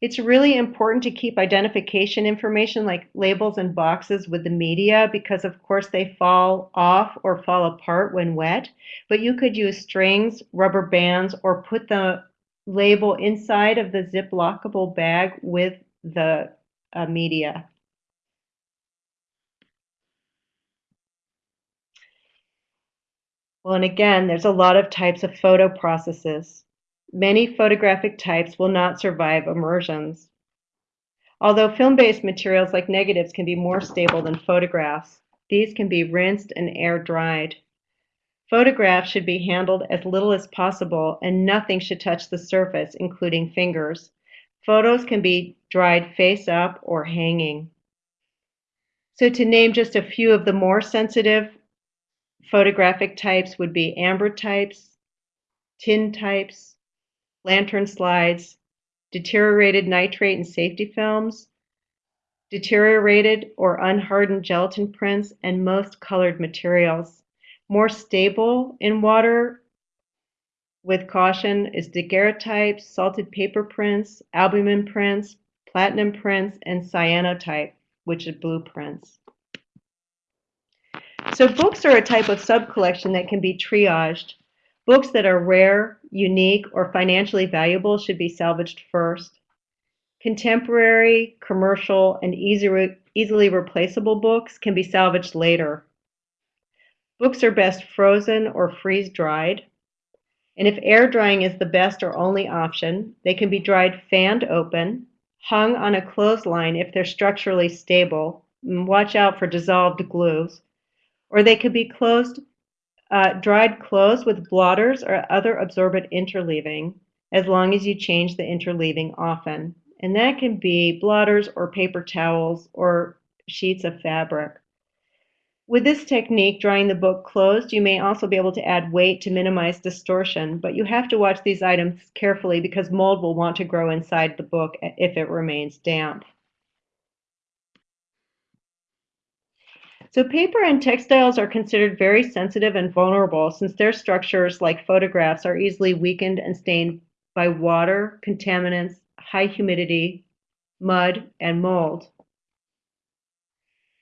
It's really important to keep identification information like labels and boxes with the media because of course they fall off or fall apart when wet, but you could use strings, rubber bands, or put the label inside of the zip lockable bag with the uh, media. Well, and again, there's a lot of types of photo processes. Many photographic types will not survive immersions. Although film-based materials like negatives can be more stable than photographs, these can be rinsed and air dried. Photographs should be handled as little as possible and nothing should touch the surface, including fingers. Photos can be dried face up or hanging. So to name just a few of the more sensitive photographic types would be ambrotypes, tin types, lantern slides, deteriorated nitrate and safety films, deteriorated or unhardened gelatin prints, and most colored materials. More stable in water with caution is daguerreotypes, salted paper prints, albumen prints, platinum prints, and cyanotype, which is blueprints. So books are a type of sub-collection that can be triaged. Books that are rare, unique, or financially valuable should be salvaged first. Contemporary, commercial, and easy, easily replaceable books can be salvaged later. Books are best frozen or freeze-dried. And if air drying is the best or only option, they can be dried fanned open, hung on a clothesline if they're structurally stable. Watch out for dissolved glues or they could be closed, uh, dried closed with blotters or other absorbent interleaving, as long as you change the interleaving often. And that can be blotters or paper towels or sheets of fabric. With this technique, drying the book closed, you may also be able to add weight to minimize distortion, but you have to watch these items carefully because mold will want to grow inside the book if it remains damp. So paper and textiles are considered very sensitive and vulnerable since their structures, like photographs, are easily weakened and stained by water, contaminants, high humidity, mud, and mold.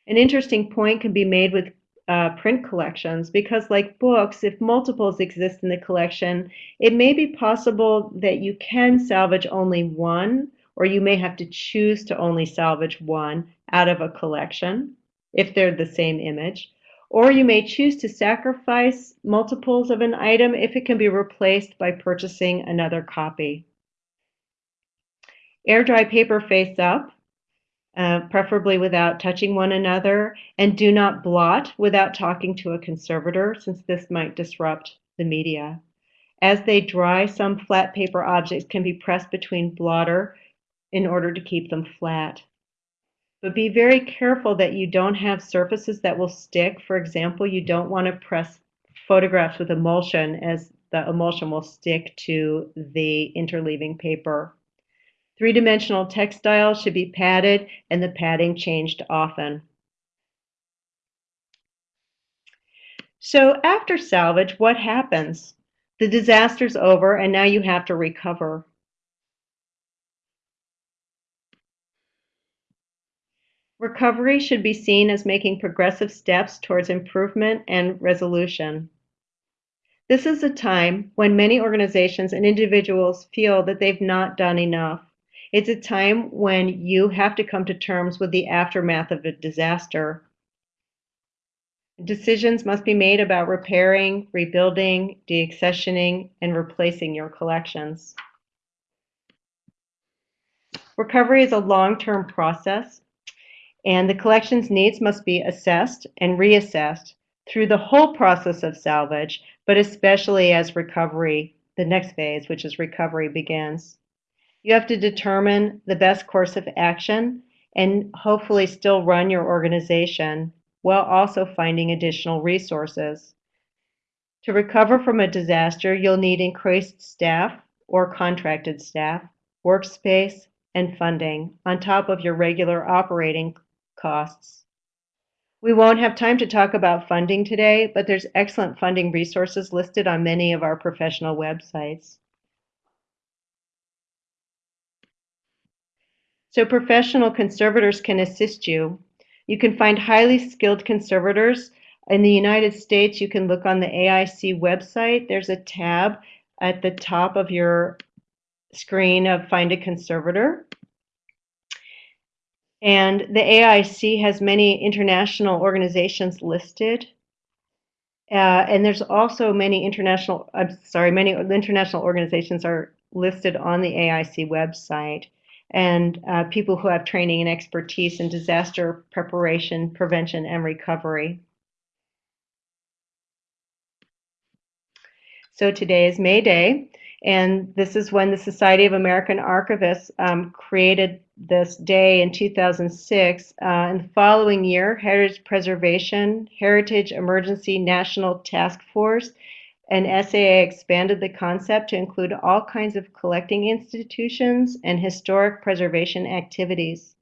An interesting point can be made with uh, print collections because like books, if multiples exist in the collection, it may be possible that you can salvage only one or you may have to choose to only salvage one out of a collection if they're the same image. Or you may choose to sacrifice multiples of an item if it can be replaced by purchasing another copy. Air dry paper face up, uh, preferably without touching one another, and do not blot without talking to a conservator since this might disrupt the media. As they dry, some flat paper objects can be pressed between blotter in order to keep them flat. But be very careful that you don't have surfaces that will stick. For example, you don't want to press photographs with emulsion as the emulsion will stick to the interleaving paper. Three-dimensional textiles should be padded and the padding changed often. So after salvage, what happens? The disaster's over and now you have to recover. Recovery should be seen as making progressive steps towards improvement and resolution. This is a time when many organizations and individuals feel that they've not done enough. It's a time when you have to come to terms with the aftermath of a disaster. Decisions must be made about repairing, rebuilding, deaccessioning, and replacing your collections. Recovery is a long-term process, and the collection's needs must be assessed and reassessed through the whole process of salvage, but especially as recovery, the next phase, which is recovery, begins. You have to determine the best course of action and hopefully still run your organization while also finding additional resources. To recover from a disaster, you'll need increased staff or contracted staff, workspace, and funding on top of your regular operating costs. We won't have time to talk about funding today, but there's excellent funding resources listed on many of our professional websites. So professional conservators can assist you. You can find highly skilled conservators. In the United States, you can look on the AIC website. There's a tab at the top of your screen of Find a Conservator. And the AIC has many international organizations listed. Uh, and there's also many international, I'm sorry, many international organizations are listed on the AIC website. And uh, people who have training and expertise in disaster preparation, prevention, and recovery. So today is May Day, and this is when the Society of American Archivists um, created this day in 2006. Uh, in the following year, Heritage Preservation, Heritage Emergency National Task Force, and SAA expanded the concept to include all kinds of collecting institutions and historic preservation activities.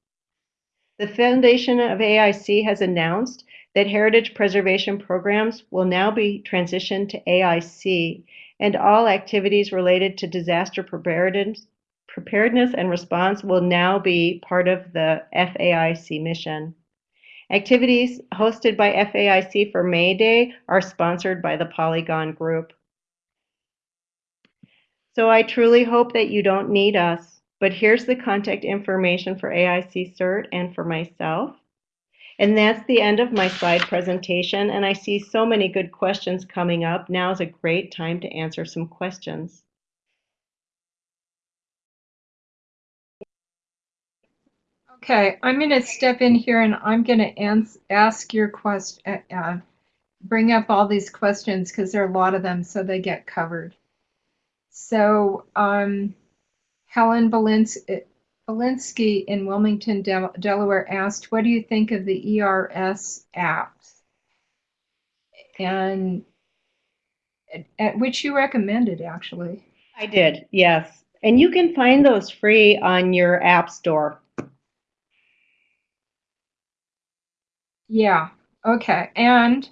The foundation of AIC has announced that heritage preservation programs will now be transitioned to AIC and all activities related to disaster preparedness, preparedness and response will now be part of the FAIC mission. Activities hosted by FAIC for May Day are sponsored by the Polygon Group. So I truly hope that you don't need us, but here's the contact information for AIC CERT and for myself. And that's the end of my slide presentation, and I see so many good questions coming up. Now is a great time to answer some questions. Okay, I'm going to step in here and I'm going to ask your question, uh, uh, bring up all these questions because there are a lot of them, so they get covered. So, um, Helen Belinsky in Wilmington, Del Delaware asked, What do you think of the ERS apps? And at which you recommended, actually. I did, yes. And you can find those free on your app store. Yeah. Okay. And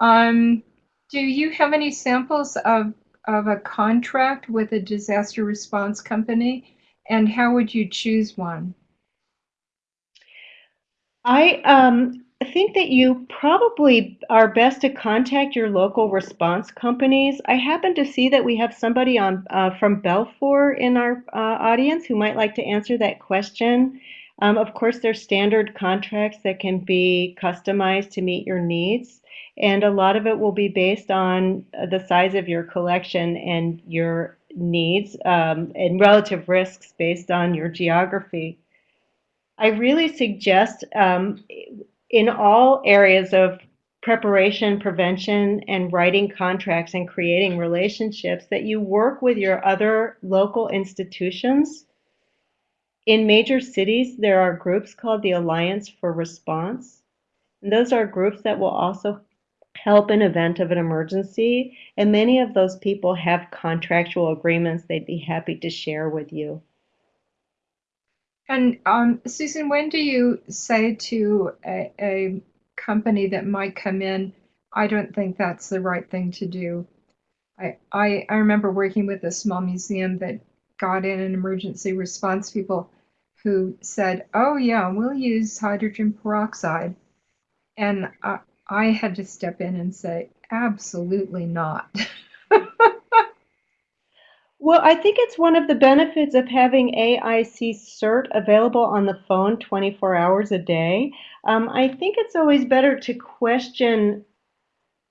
um, do you have any samples of of a contract with a disaster response company, and how would you choose one? I um, think that you probably are best to contact your local response companies. I happen to see that we have somebody on uh, from BELFOR in our uh, audience who might like to answer that question. Um, of course, there's standard contracts that can be customized to meet your needs, and a lot of it will be based on the size of your collection and your needs um, and relative risks based on your geography. I really suggest um, in all areas of preparation, prevention, and writing contracts and creating relationships that you work with your other local institutions in major cities, there are groups called the Alliance for Response. And those are groups that will also help in event of an emergency. And many of those people have contractual agreements they'd be happy to share with you. And um, Susan, when do you say to a, a company that might come in, I don't think that's the right thing to do? I, I, I remember working with a small museum that got in an emergency response people who said, "Oh yeah, we'll use hydrogen peroxide," and I had to step in and say, "Absolutely not." Well, I think it's one of the benefits of having AIC CERT available on the phone 24 hours a day. Um, I think it's always better to question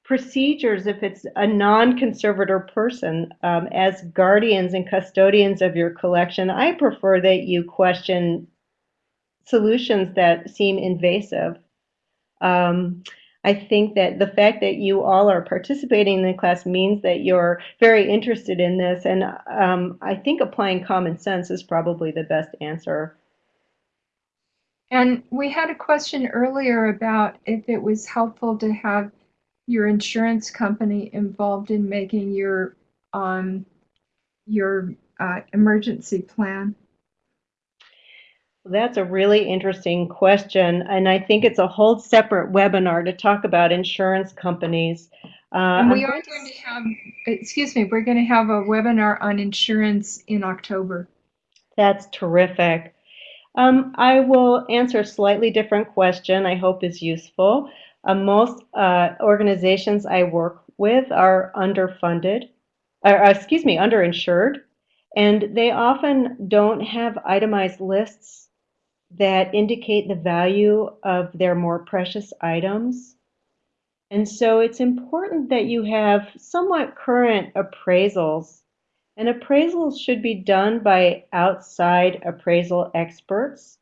procedures if it's a non-conservator person um, as guardians and custodians of your collection i prefer that you question solutions that seem invasive um, i think that the fact that you all are participating in the class means that you're very interested in this and um, i think applying common sense is probably the best answer and we had a question earlier about if it was helpful to have your insurance company involved in making your um, your uh, emergency plan? That's a really interesting question, and I think it's a whole separate webinar to talk about insurance companies. Uh, and we are going to have, excuse me, we're going to have a webinar on insurance in October. That's terrific. Um, I will answer a slightly different question I hope is useful. Uh, most uh, organizations I work with are underfunded, or uh, excuse me, underinsured, and they often don't have itemized lists that indicate the value of their more precious items. And so it's important that you have somewhat current appraisals. And appraisals should be done by outside appraisal experts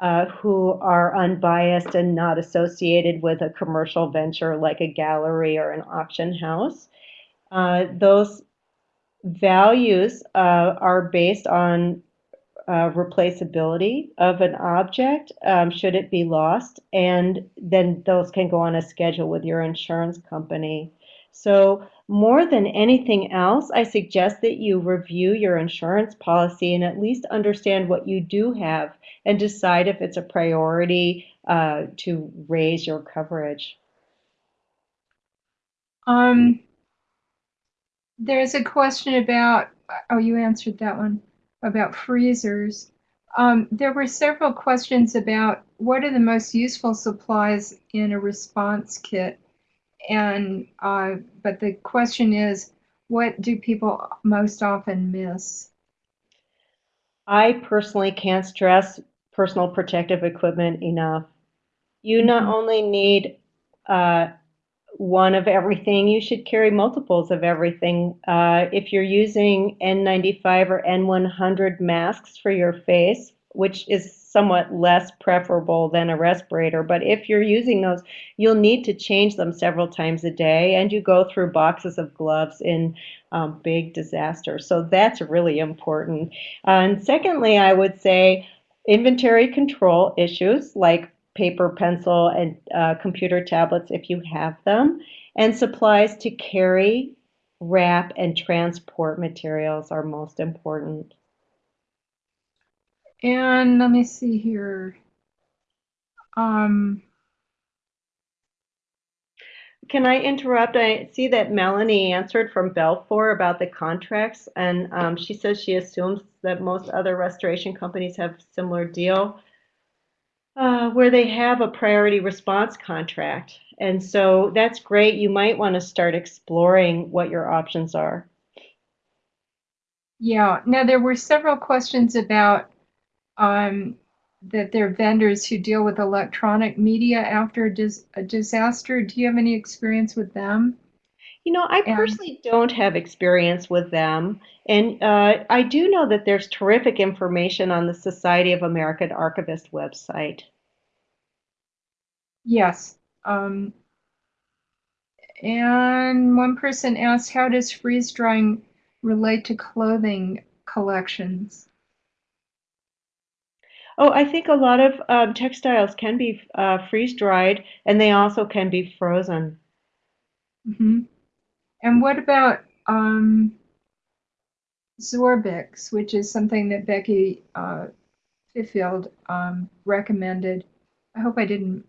uh, who are unbiased and not associated with a commercial venture like a gallery or an auction house. Uh, those values uh, are based on uh, replaceability of an object um, should it be lost, and then those can go on a schedule with your insurance company. So more than anything else, I suggest that you review your insurance policy and at least understand what you do have and decide if it's a priority uh, to raise your coverage. Um, there's a question about, oh, you answered that one, about freezers. Um, there were several questions about what are the most useful supplies in a response kit and uh, but the question is, what do people most often miss? I personally can't stress personal protective equipment enough. You mm-hmm. not only need uh, one of everything, you should carry multiples of everything. Uh, if you're using N95 or N100 masks for your face, which is somewhat less preferable than a respirator. But if you're using those, you'll need to change them several times a day, and you go through boxes of gloves in um, big disasters. So that's really important. and secondly, I would say inventory control issues like paper, pencil, and uh, computer tablets if you have them, and supplies to carry, wrap, and transport materials are most important. And let me see here. Um, Can I interrupt? I see that Melanie answered from BELFOR about the contracts, and um, she says she assumes that most other restoration companies have similar deal uh, where they have a priority response contract. And so that's great. You might want to start exploring what your options are. Yeah. Now, there were several questions about um, that they're vendors who deal with electronic media after a, dis- a disaster. Do you have any experience with them? You know, I personally don't have experience with them. And uh, I do know that there's terrific information on the Society of American Archivists website. Yes. Um, and one person asked, how does freeze drying relate to clothing collections? Oh, I think a lot of um, textiles can be uh, freeze dried and they also can be frozen. Mm-hmm. And what about um, Zorbix, which is something that Becky uh, Fifield um, recommended? I hope I didn't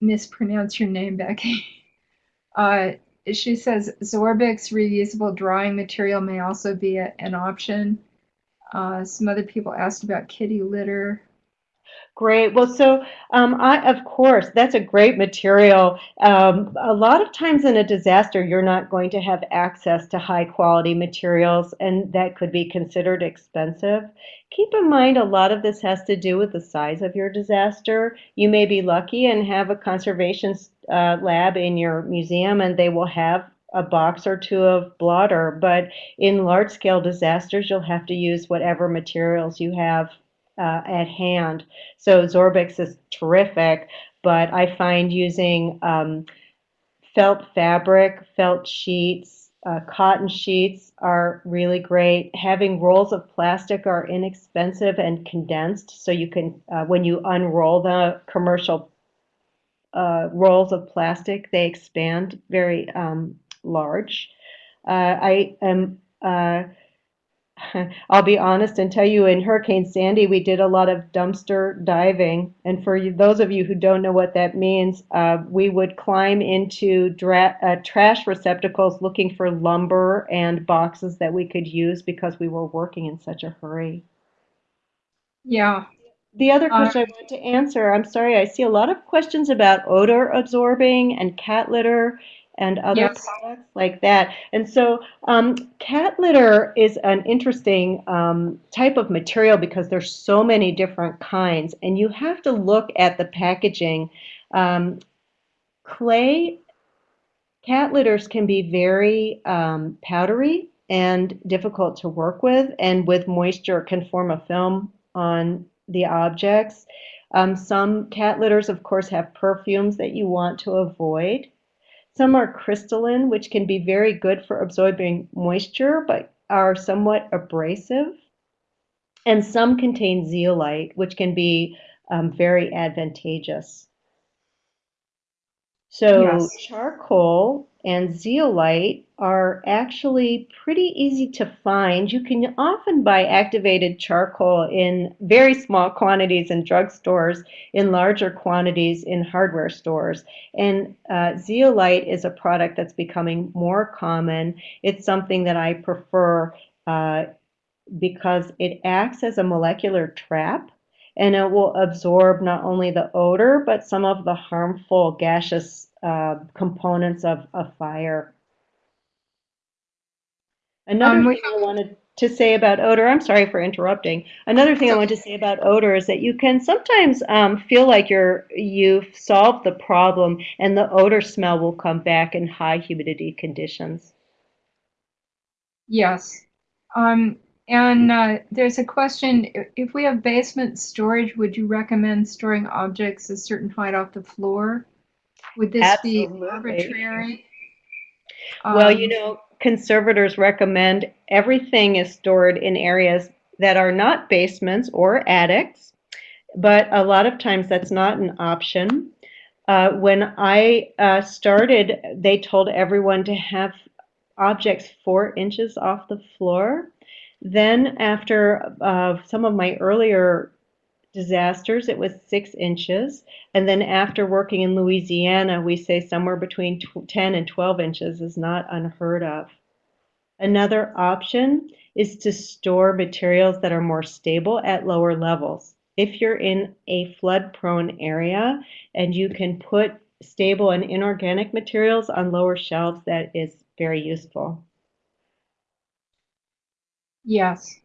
mispronounce your name, Becky. Uh, she says Zorbix reusable drawing material may also be a, an option. Uh, some other people asked about kitty litter. Great. Well, so um, I, of course, that's a great material. Um, a lot of times in a disaster, you're not going to have access to high quality materials, and that could be considered expensive. Keep in mind, a lot of this has to do with the size of your disaster. You may be lucky and have a conservation uh, lab in your museum and they will have a box or two of blotter. But in large scale disasters, you'll have to use whatever materials you have uh, at hand. So Zorbix is terrific, but I find using um, felt fabric, felt sheets, uh, cotton sheets are really great. Having rolls of plastic are inexpensive and condensed, so you can, uh, when you unroll the commercial uh, rolls of plastic, they expand very um, large. Uh, I am uh, I'll be honest and tell you, in Hurricane Sandy, we did a lot of dumpster diving. And for you, those of you who don't know what that means, uh, we would climb into dra- uh, trash receptacles looking for lumber and boxes that we could use because we were working in such a hurry. Yeah. The other Uh, question I want to answer, I'm sorry, I see a lot of questions about odor absorbing and cat litter and other Yes. products like that. And so um, cat litter is an interesting um, type of material because there's so many different kinds, and you have to look at the packaging. Um, clay cat litters can be very um, powdery and difficult to work with, and with moisture can form a film on the objects. Um, some cat litters, of course, have perfumes that you want to avoid. Some are crystalline, which can be very good for absorbing moisture, but are somewhat abrasive. And some contain zeolite, which can be um, very advantageous. So Yes. charcoal and zeolite are actually pretty easy to find. You can often buy activated charcoal in very small quantities in drugstores, in larger quantities in hardware stores. And uh, zeolite is a product that's becoming more common. It's something that I prefer uh, because it acts as a molecular trap and it will absorb not only the odor but some of the harmful gaseous uh, components of a fire. Another Um, thing I wanted to say about odor, I'm sorry for interrupting. Another thing I wanted to say about odor is that you can sometimes um, feel like you're you've solved the problem and the odor smell will come back in high humidity conditions. Yes. Um, and uh, there's a question, if we have basement storage, would you recommend storing objects a certain height off the floor? Would this be Absolutely. arbitrary? Well, you Um, know, conservators recommend everything is stored in areas that are not basements or attics, but a lot of times that's not an option. Uh, when I uh, started, they told everyone to have objects four inches off the floor. Then, after uh, some of my earlier disasters, it was six inches. And then after working in Louisiana, we say somewhere between tw- 10 and 12 inches is not unheard of. Another option is to store materials that are more stable at lower levels. If you're in a flood prone area and you can put stable and inorganic materials on lower shelves, that is very useful. Yes.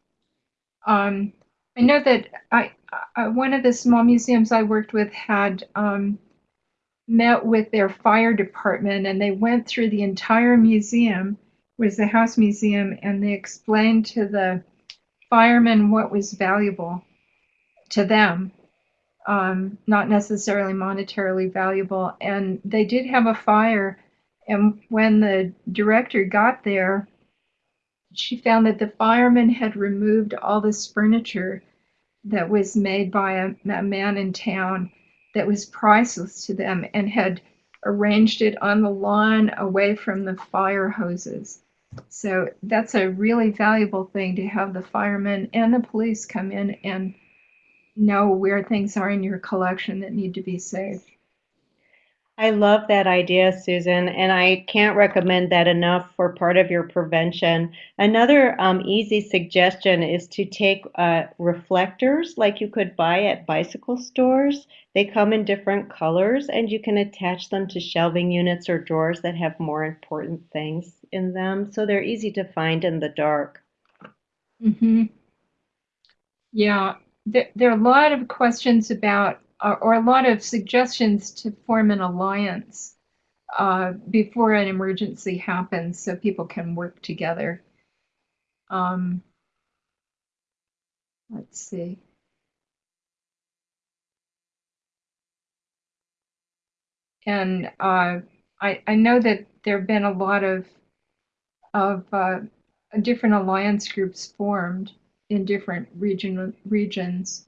Um, I know that I, I, one of the small museums I worked with had um, met with their fire department and they went through the entire museum, was the house museum, and they explained to the firemen what was valuable to them, um, not necessarily monetarily valuable. And they did have a fire, and when the director got there, she found that the firemen had removed all this furniture that was made by a, a man in town that was priceless to them and had arranged it on the lawn away from the fire hoses. So that's a really valuable thing to have the firemen and the police come in and know where things are in your collection that need to be saved. I love that idea, Susan, and I can't recommend that enough for part of your prevention. Another um, easy suggestion is to take uh, reflectors like you could buy at bicycle stores. They come in different colors, and you can attach them to shelving units or drawers that have more important things in them. So they're easy to find in the dark. hmm Yeah, there, there are a lot of questions about, or, a lot of suggestions to form an alliance uh, before an emergency happens so people can work together. Um, let's see. And uh, I, I know that there have been a lot of of uh, different alliance groups formed in different region regions.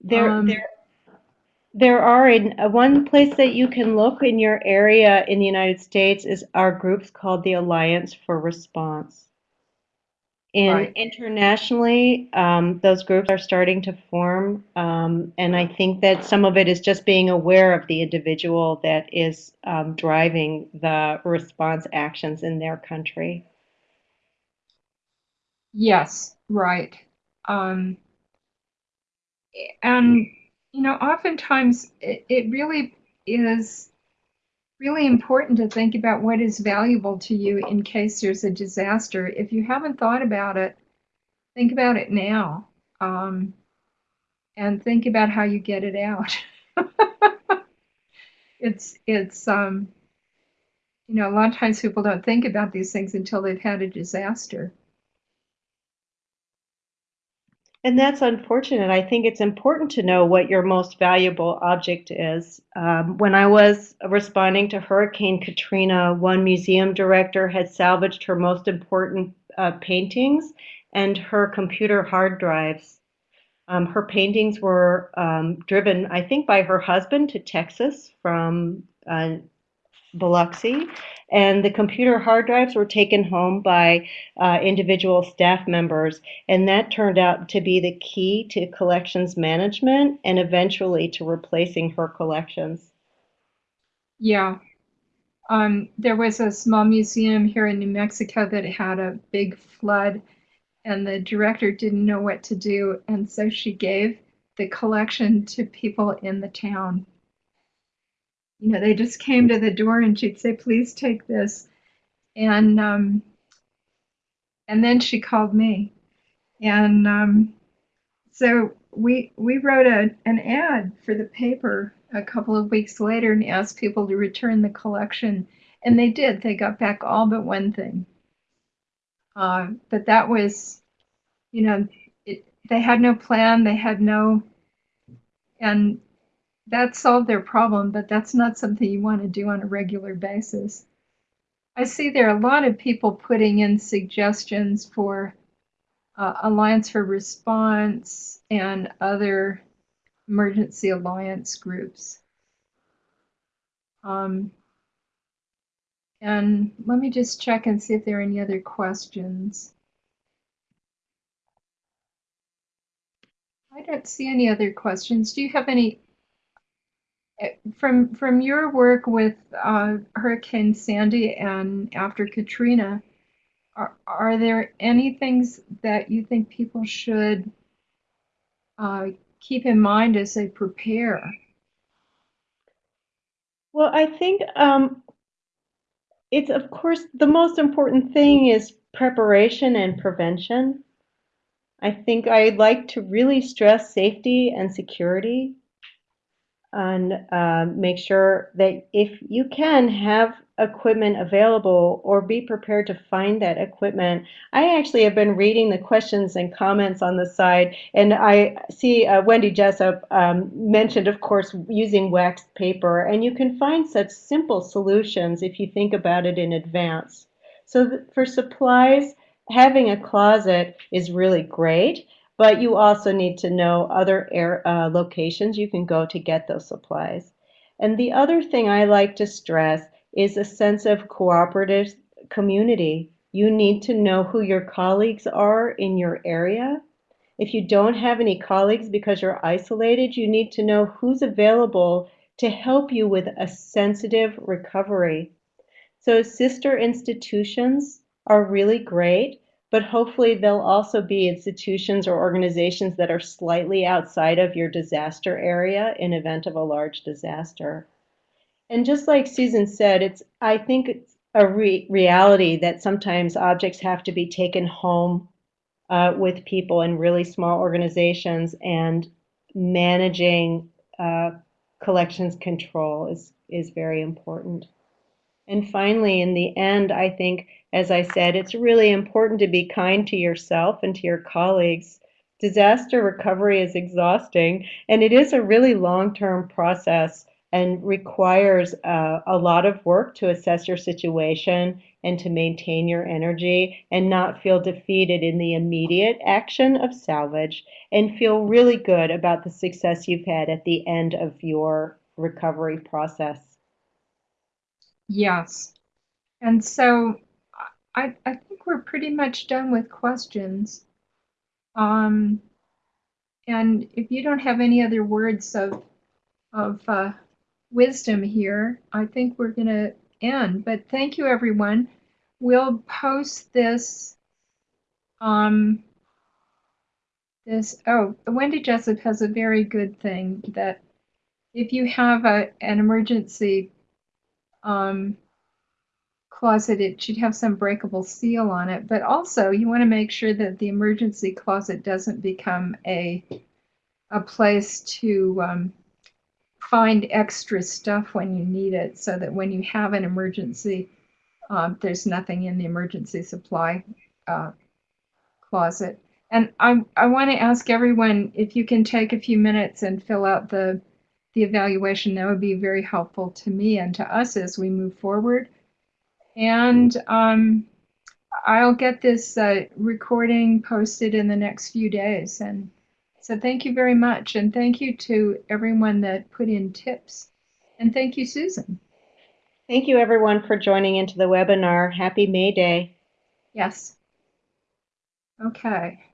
There, Um, there, there are in uh, one place that you can look in your area in the United States is our groups called the Alliance for Response. And Right. internationally, um, those groups are starting to form, um, and I think that some of it is just being aware of the individual that is um, driving the response actions in their country. Yes, right. Um, and you know, oftentimes it, it really is really important to think about what is valuable to you in case there's a disaster. If you haven't thought about it, think about it now. Um, and think about how you get it out. it's it's um, you know, a lot of times people don't think about these things until they've had a disaster. And that's unfortunate. I think it's important to know what your most valuable object is. Um, when I was responding to Hurricane Katrina, one museum director had salvaged her most important uh, paintings and her computer hard drives. Um, her paintings were um, driven, I think, by her husband to Texas from uh, Biloxi, and the computer hard drives were taken home by uh, individual staff members, and that turned out to be the key to collections management and eventually to replacing her collections. Yeah. Um, there was a small museum here in New Mexico that had a big flood, and the director didn't know what to do, and so she gave the collection to people in the town. You know, they just came to the door and she'd say, "Please take this," and um, and then she called me, and um, so we we wrote a, an ad for the paper a couple of weeks later and asked people to return the collection, and they did. They got back all but one thing. Uh, but that was, you know, it, they had no plan. They had no, and that solved their problem. But that's not something you want to do on a regular basis. I see there are a lot of people putting in suggestions for uh, Alliance for Response and other emergency alliance groups. Um, and let me just check and see if there are any other questions. I don't see any other questions. Do you have any from from your work with uh, Hurricane Sandy and after Katrina? Are, are there any things that you think people should uh, keep in mind as they prepare? Well, I think um, it's, of course, the most important thing is preparation and prevention. I think I'd like to really stress safety and security and uh, make sure that if you can have equipment available or be prepared to find that equipment. I actually have been reading the questions and comments on the side, and I see uh, Wendy Jessup um, mentioned, of course, using waxed paper, and you can find such simple solutions if you think about it in advance. So for supplies, having a closet is really great but you also need to know other air, uh, locations you can go to get those supplies. And the other thing I like to stress is a sense of cooperative community. You need to know who your colleagues are in your area. If you don't have any colleagues because you're isolated, you need to know who's available to help you with a sensitive recovery. So sister institutions are really great but hopefully they'll also be institutions or organizations that are slightly outside of your disaster area in event of a large disaster. And just like Susan said, it's I think it's a re reality that sometimes objects have to be taken home uh, with people in really small organizations and managing uh, collections control is is very important. And finally, in the end, I think, as I said, it's really important to be kind to yourself and to your colleagues. Disaster recovery is exhausting, and it is a really long term process and requires uh, a lot of work to assess your situation and to maintain your energy and not feel defeated in the immediate action of salvage and feel really good about the success you've had at the end of your recovery process. Yes. And so I, I think we're pretty much done with questions. Um, and if you don't have any other words of, of uh, wisdom here, I think we're going to end. But thank you, everyone. We'll post this. Um, this oh, Wendy Jessup has a very good thing that if you have a an emergency um, closet, it should have some breakable seal on it. But also, you want to make sure that the emergency closet doesn't become a a place to um, find extra stuff when you need it, so that when you have an emergency, um, there's nothing in the emergency supply uh, closet. And I I want to ask everyone if you can take a few minutes and fill out the the evaluation. That would be very helpful to me and to us as we move forward. And um, I'll get this uh, recording posted in the next few days. And so thank you very much. And thank you to everyone that put in tips. And thank you, Susan. Thank you, everyone, for joining into the webinar. Happy May Day. Yes. Okay.